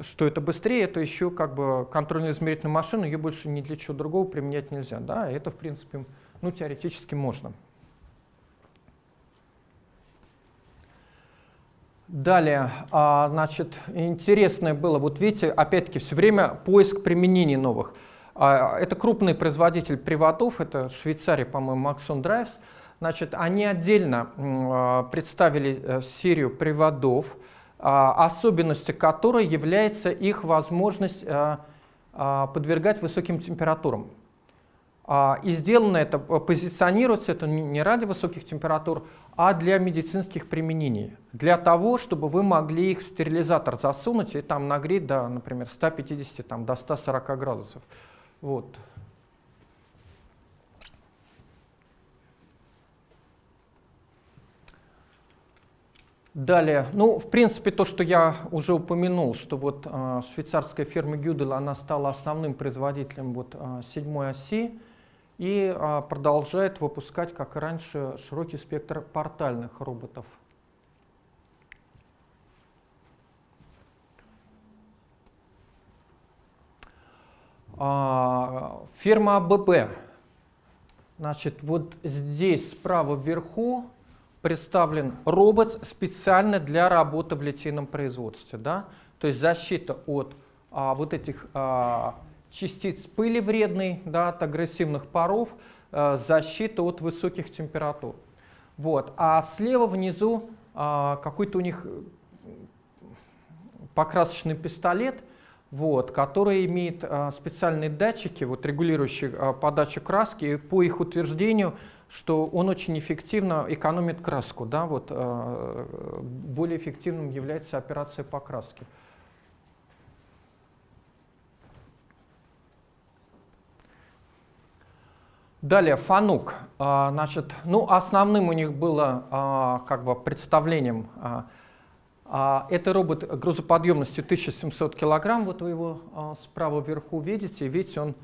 что это быстрее, это еще как бы контрольно-измерительная машина, ее больше ни для чего другого применять нельзя. Да? Это, в принципе, ну, теоретически можно. Далее, а, значит, интересное было, вот видите, опять-таки все время поиск применений новых. А, это крупный производитель приводов, это Швейцария, по-моему, Maxon Drives. Значит, они отдельно а, представили э, серию приводов, особенностью которой является их возможность подвергать высоким температурам. И сделано это, позиционируется это не ради высоких температур, а для медицинских применений. Для того, чтобы вы могли их в стерилизатор засунуть и там нагреть до, например, 150 там, до 140 градусов. Вот. Далее, ну, в принципе, то, что я уже упомянул, что вот э, швейцарская фирма Гюдел, она стала основным производителем вот э, седьмой оси, и а, продолжает выпускать, как и раньше, широкий спектр портальных роботов. А, фирма АББ. Значит, вот здесь справа вверху представлен робот специально для работы в литейном производстве. Да? то есть защита от а, вот этих а, частиц пыли вредной, да, от агрессивных паров, а, защита от высоких температур. Вот. А слева внизу а, какой-то у них покрасочный пистолет, вот, который имеет а, специальные датчики, вот, регулирующие а, подачу краски. И по их утверждению, что он очень эффективно экономит краску. Да, вот, а, более эффективным является операция покраски. Далее, Фанук. А, значит, ну, основным у них было а, как бы представлением а, это робот грузоподъемностью 1700 килограмм, вот вы его справа вверху видите, видите, он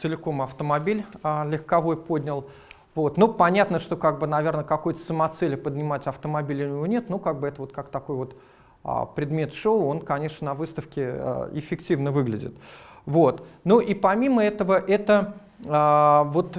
целиком автомобиль легковой поднял. Вот. Ну, понятно, что, как бы, наверное, какой-то самоцели поднимать автомобиль у него нет, ну, как бы это вот как такой вот предмет шоу, он, конечно, на выставке эффективно выглядит. Вот. Ну и помимо этого, это, вот,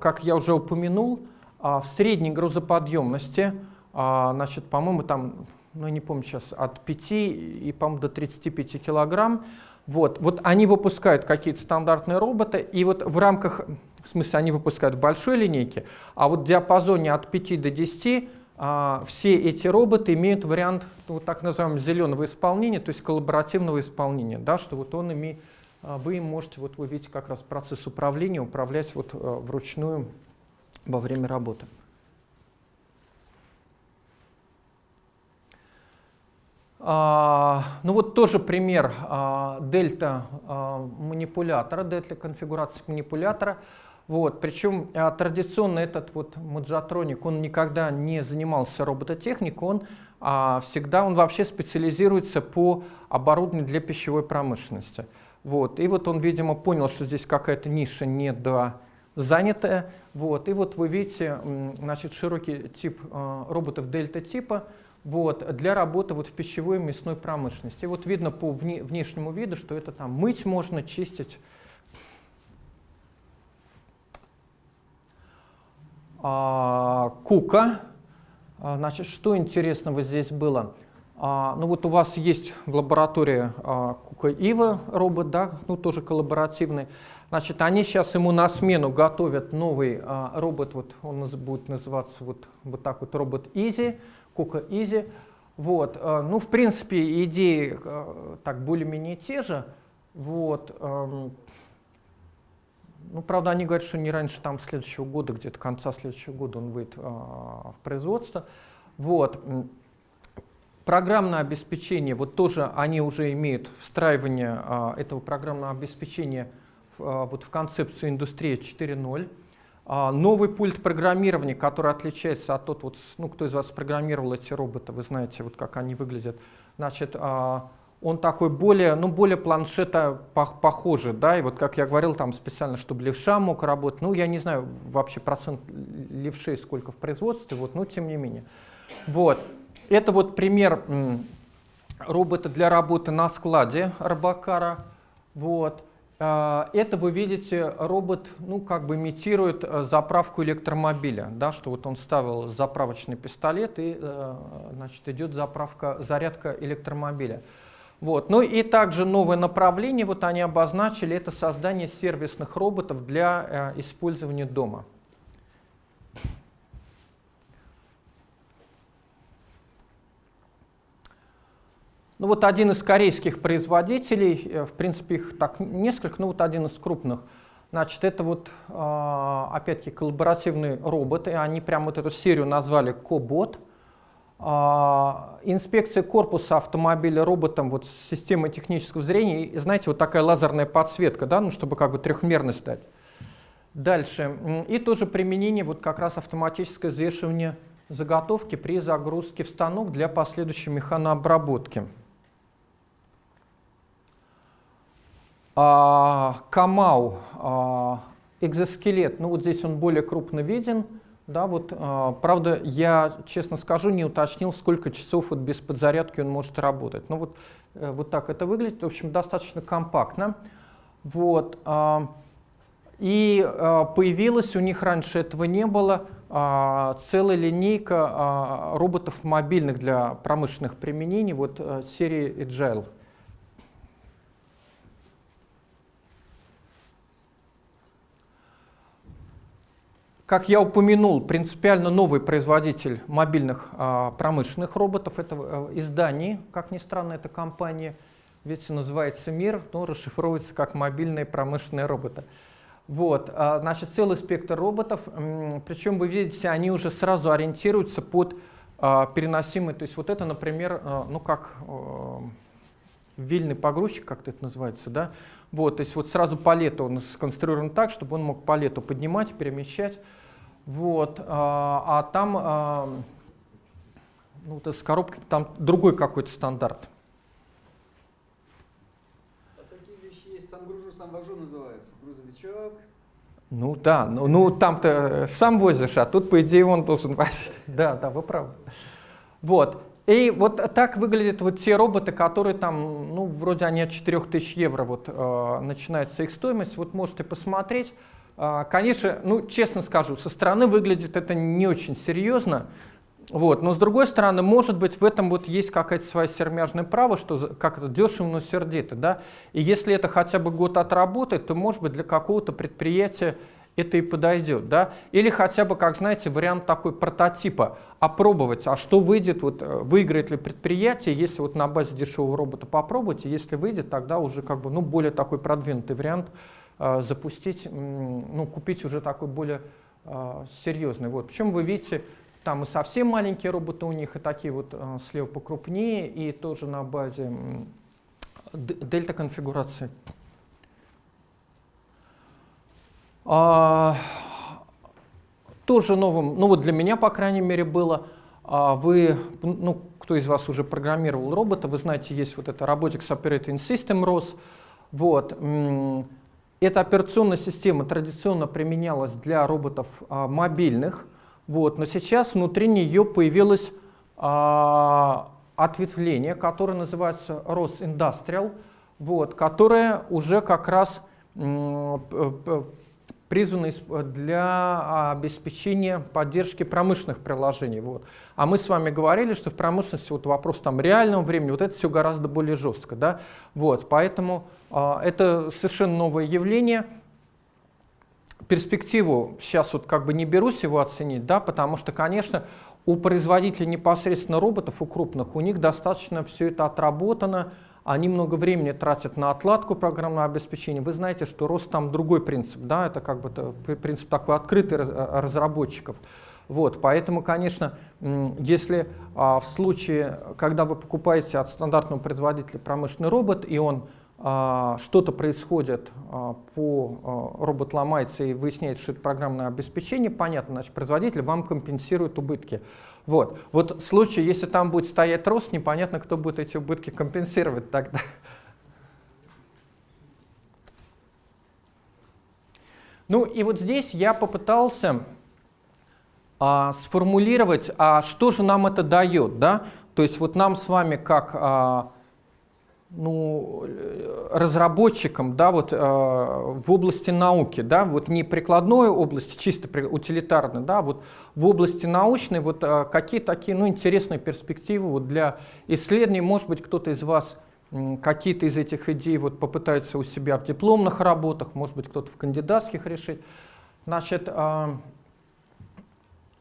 как я уже упомянул, в средней грузоподъемности, значит, по-моему, там ну, я не помню сейчас, от 5 и, по-моему, до 35 килограмм. Вот, вот они выпускают какие-то стандартные роботы, и вот в рамках, в смысле, они выпускают в большой линейке, а вот в диапазоне от 5 до 10 а, все эти роботы имеют вариант ну, так называемого зеленого исполнения, то есть коллаборативного исполнения, да, что вот он имеет, а, вы им можете, вот вы видите как раз процесс управления, управлять вот а, вручную во время работы. А, ну вот тоже пример а, дельта а, манипулятора, дельта конфигурации манипулятора. Вот, причем традиционно этот вот Маджатроник, он никогда не занимался робототехникой, он всегда, он вообще специализируется по оборудованию для пищевой промышленности. Вот, и вот он, видимо, понял, что здесь какая-то ниша не до занятая. Вот, и вот вы видите, значит, широкий тип роботов дельта типа, вот, для работы вот в пищевой и мясной промышленности. И вот видно по вне, внешнему виду, что это там мыть можно, чистить. А, кука. А, значит, что интересного здесь было? А, ну вот у вас есть в лаборатории а, Кука Ива робот, да, ну тоже коллаборативный. Значит, они сейчас ему на смену готовят новый а, робот, вот он будет называться вот, вот так вот робот Easy. Кука Изи. Вот. Ну, в принципе, идеи так более-менее те же. Вот. Ну, правда, они говорят, что не раньше там следующего года, где-то конца следующего года он выйдет в производство. Вот. Программное обеспечение, вот тоже они уже имеют встраивание этого программного обеспечения вот в концепцию индустрии 4.0. А, новый пульт программирования, который отличается от тот, вот, ну, кто из вас программировал эти роботы, вы знаете, вот как они выглядят. Значит, а, он такой более, ну, более планшета похожий, да, и вот как я говорил, там специально, чтобы левша мог работать, ну, я не знаю вообще процент левшей сколько в производстве, вот, но тем не менее. Вот, это вот пример робота для работы на складе Робокара, вот. А, это вы видите, робот ну, как бы имитирует э, заправку электромобиля, да, что вот он ставил заправочный пистолет и э, значит, идет заправка, зарядка электромобиля. Вот. Ну и также новое направление, вот они обозначили, это создание сервисных роботов для э, использования дома. Ну вот один из корейских производителей, э, в принципе их так несколько, но вот один из крупных, значит это вот а, опять-таки коллаборативные роботы, они прям вот эту серию назвали Кобот. А, инспекция корпуса автомобиля роботом вот с системой технического зрения, и знаете, вот такая лазерная подсветка, да, ну чтобы как бы трехмерность дать. Дальше. И тоже применение вот как раз автоматическое взвешивание заготовки при загрузке в станок для последующей механообработки. А, Камау, а, экзоскелет, ну вот здесь он более крупно виден. Да, вот, а, правда, я, честно скажу, не уточнил, сколько часов вот без подзарядки он может работать. Ну вот, э, вот так это выглядит, в общем, достаточно компактно. Вот, и появилось у них раньше этого не было целая линейка роботов мобильных для промышленных применений вот а, серии Agile. Как я упомянул, принципиально новый производитель мобильных а, промышленных роботов. Это а, из Дании, как ни странно, эта компания. Видите, называется МИР, но расшифровывается как мобильные промышленные роботы. Вот, а, значит, целый спектр роботов. Причем, вы видите, они уже сразу ориентируются под а, переносимый. То есть вот это, например, а, ну как а, вильный погрузчик, как это называется, да? Вот, то есть вот сразу палету он сконструирован так, чтобы он мог палету поднимать, перемещать. Вот, а, а там, а, ну, вот с коробкой, там другой какой-то стандарт. А такие вещи есть, сам гружу, сам вожу называется, грузовичок. Ну да, ну, ну там-то сам возишь, а тут, по идее, он должен <laughs> возить. Да, да, вы правы. Вот, и вот так выглядят вот те роботы, которые там, ну, вроде они от 4000 евро вот э, начинается их стоимость. Вот можете посмотреть. Э, конечно, ну, честно скажу, со стороны выглядит это не очень серьезно. Вот. Но с другой стороны, может быть, в этом вот есть какая-то своя сермяжная право, что как это дешево, но сердито. Да? И если это хотя бы год отработает, то, может быть, для какого-то предприятия это и подойдет. Да? Или хотя бы, как знаете, вариант такой прототипа, опробовать, а что выйдет, вот, э, выиграет ли предприятие, если вот на базе дешевого робота попробовать, и если выйдет, тогда уже как бы, ну, более такой продвинутый вариант э, запустить, ну, купить уже такой более э, серьезный. Вот. Причем вы видите, там и совсем маленькие роботы у них, и такие вот э, слева покрупнее, и тоже на базе дельта конфигурации. А, тоже новым, ну вот для меня, по крайней мере, было, а, вы, ну, кто из вас уже программировал робота, вы знаете, есть вот это Robotics Operating System ROS. Вот. Эта операционная система традиционно применялась для роботов а, мобильных, вот, но сейчас внутри нее появилось а, ответвление, которое называется ROS Industrial, вот, которое уже как раз призваны для обеспечения поддержки промышленных приложений. Вот. А мы с вами говорили, что в промышленности вот вопрос там реального времени, вот это все гораздо более жестко. Да? Вот, поэтому а, это совершенно новое явление. Перспективу сейчас вот как бы не берусь его оценить, да, потому что, конечно, у производителей непосредственно роботов, у крупных, у них достаточно все это отработано, они много времени тратят на отладку программного обеспечения. Вы знаете, что рост там другой принцип, да, это как бы принцип такой открытый э, разработчиков. Вот, поэтому, конечно, если а, в случае, когда вы покупаете от стандартного производителя промышленный робот, и он а, что-то происходит а, по а, робот ломается и выясняется, что это программное обеспечение, понятно, значит, производитель вам компенсирует убытки. Вот. Вот в случае, если там будет стоять рост, непонятно, кто будет эти убытки компенсировать тогда. Ну и вот здесь я попытался а, сформулировать, а что же нам это дает. Да? То есть вот нам с вами как а, ну, разработчикам да, вот, э, в области науки, да, вот не прикладной области, чисто утилитарной, да, вот в области научной, вот э, какие такие ну, интересные перспективы вот для исследований, может быть, кто-то из вас какие-то из этих идей вот попытается у себя в дипломных работах, может быть, кто-то в кандидатских решить. Значит, э,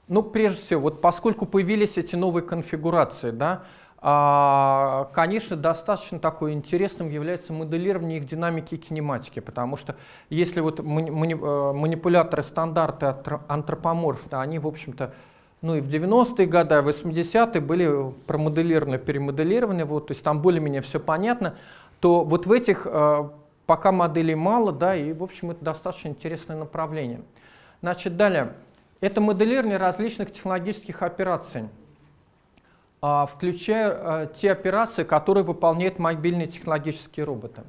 ну, прежде всего, вот поскольку появились эти новые конфигурации, да, конечно, достаточно такой интересным является моделирование их динамики и кинематики, потому что если вот э, манипуляторы стандарты антропоморфны, они, в общем-то, ну и в 90-е годы, 80-е были промоделированы, перемоделированы, вот, то есть там более-менее все понятно, то вот в этих э, пока моделей мало, да, и, в общем, это достаточно интересное направление. Значит, далее. Это моделирование различных технологических операций. А, включая а, те операции, которые выполняют мобильные технологические роботы.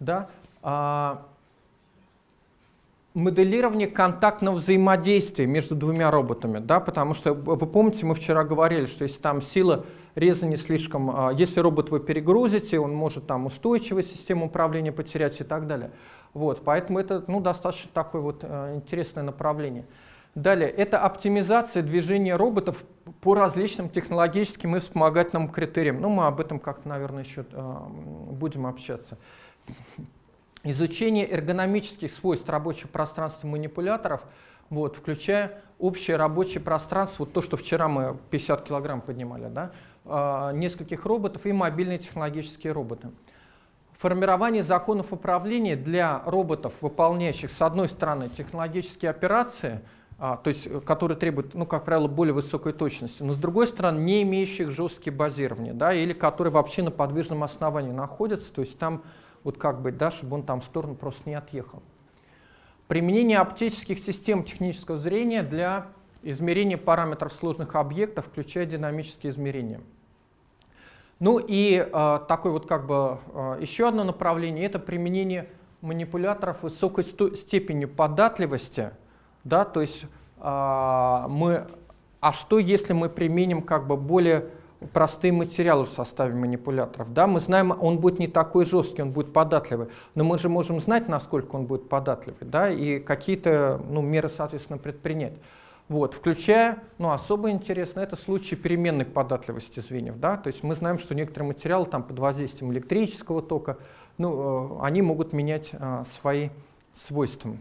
Да? А, моделирование контактного взаимодействия между двумя роботами, да, потому что, вы помните, мы вчера говорили, что если там сила реза не слишком, если робот вы перегрузите, он может там устойчивую систему управления потерять и так далее. Вот, поэтому это ну, достаточно такое вот интересное направление. Далее, это оптимизация движения роботов по различным технологическим и вспомогательным критериям. Ну, мы об этом как-то, наверное, еще э, будем общаться. Изучение эргономических свойств рабочих пространств манипуляторов, вот, включая общее рабочее пространство, вот то, что вчера мы 50 килограмм поднимали, да, э, нескольких роботов и мобильные технологические роботы. Формирование законов управления для роботов, выполняющих, с одной стороны, технологические операции – а, то есть, э, которые требуют, ну, как правило, более высокой точности, но с другой стороны, не имеющих жесткие базирования, да, или которые вообще на подвижном основании находятся, то есть там вот как бы, да, чтобы он там в сторону просто не отъехал. Применение оптических систем технического зрения для измерения параметров сложных объектов, включая динамические измерения. Ну и э, такое вот как бы э, еще одно направление – это применение манипуляторов высокой степени податливости – да, то есть а, мы, а что если мы применим как бы более простые материалы в составе манипуляторов. Да? Мы знаем, он будет не такой жесткий, он будет податливый, но мы же можем знать, насколько он будет податливый, да? и какие-то ну, меры, соответственно, предпринять. Вот, включая, ну, особо интересно, это случаи переменной податливости звеньев. Да? То есть мы знаем, что некоторые материалы там, под воздействием электрического тока, ну, э, они могут менять а, свои свойства.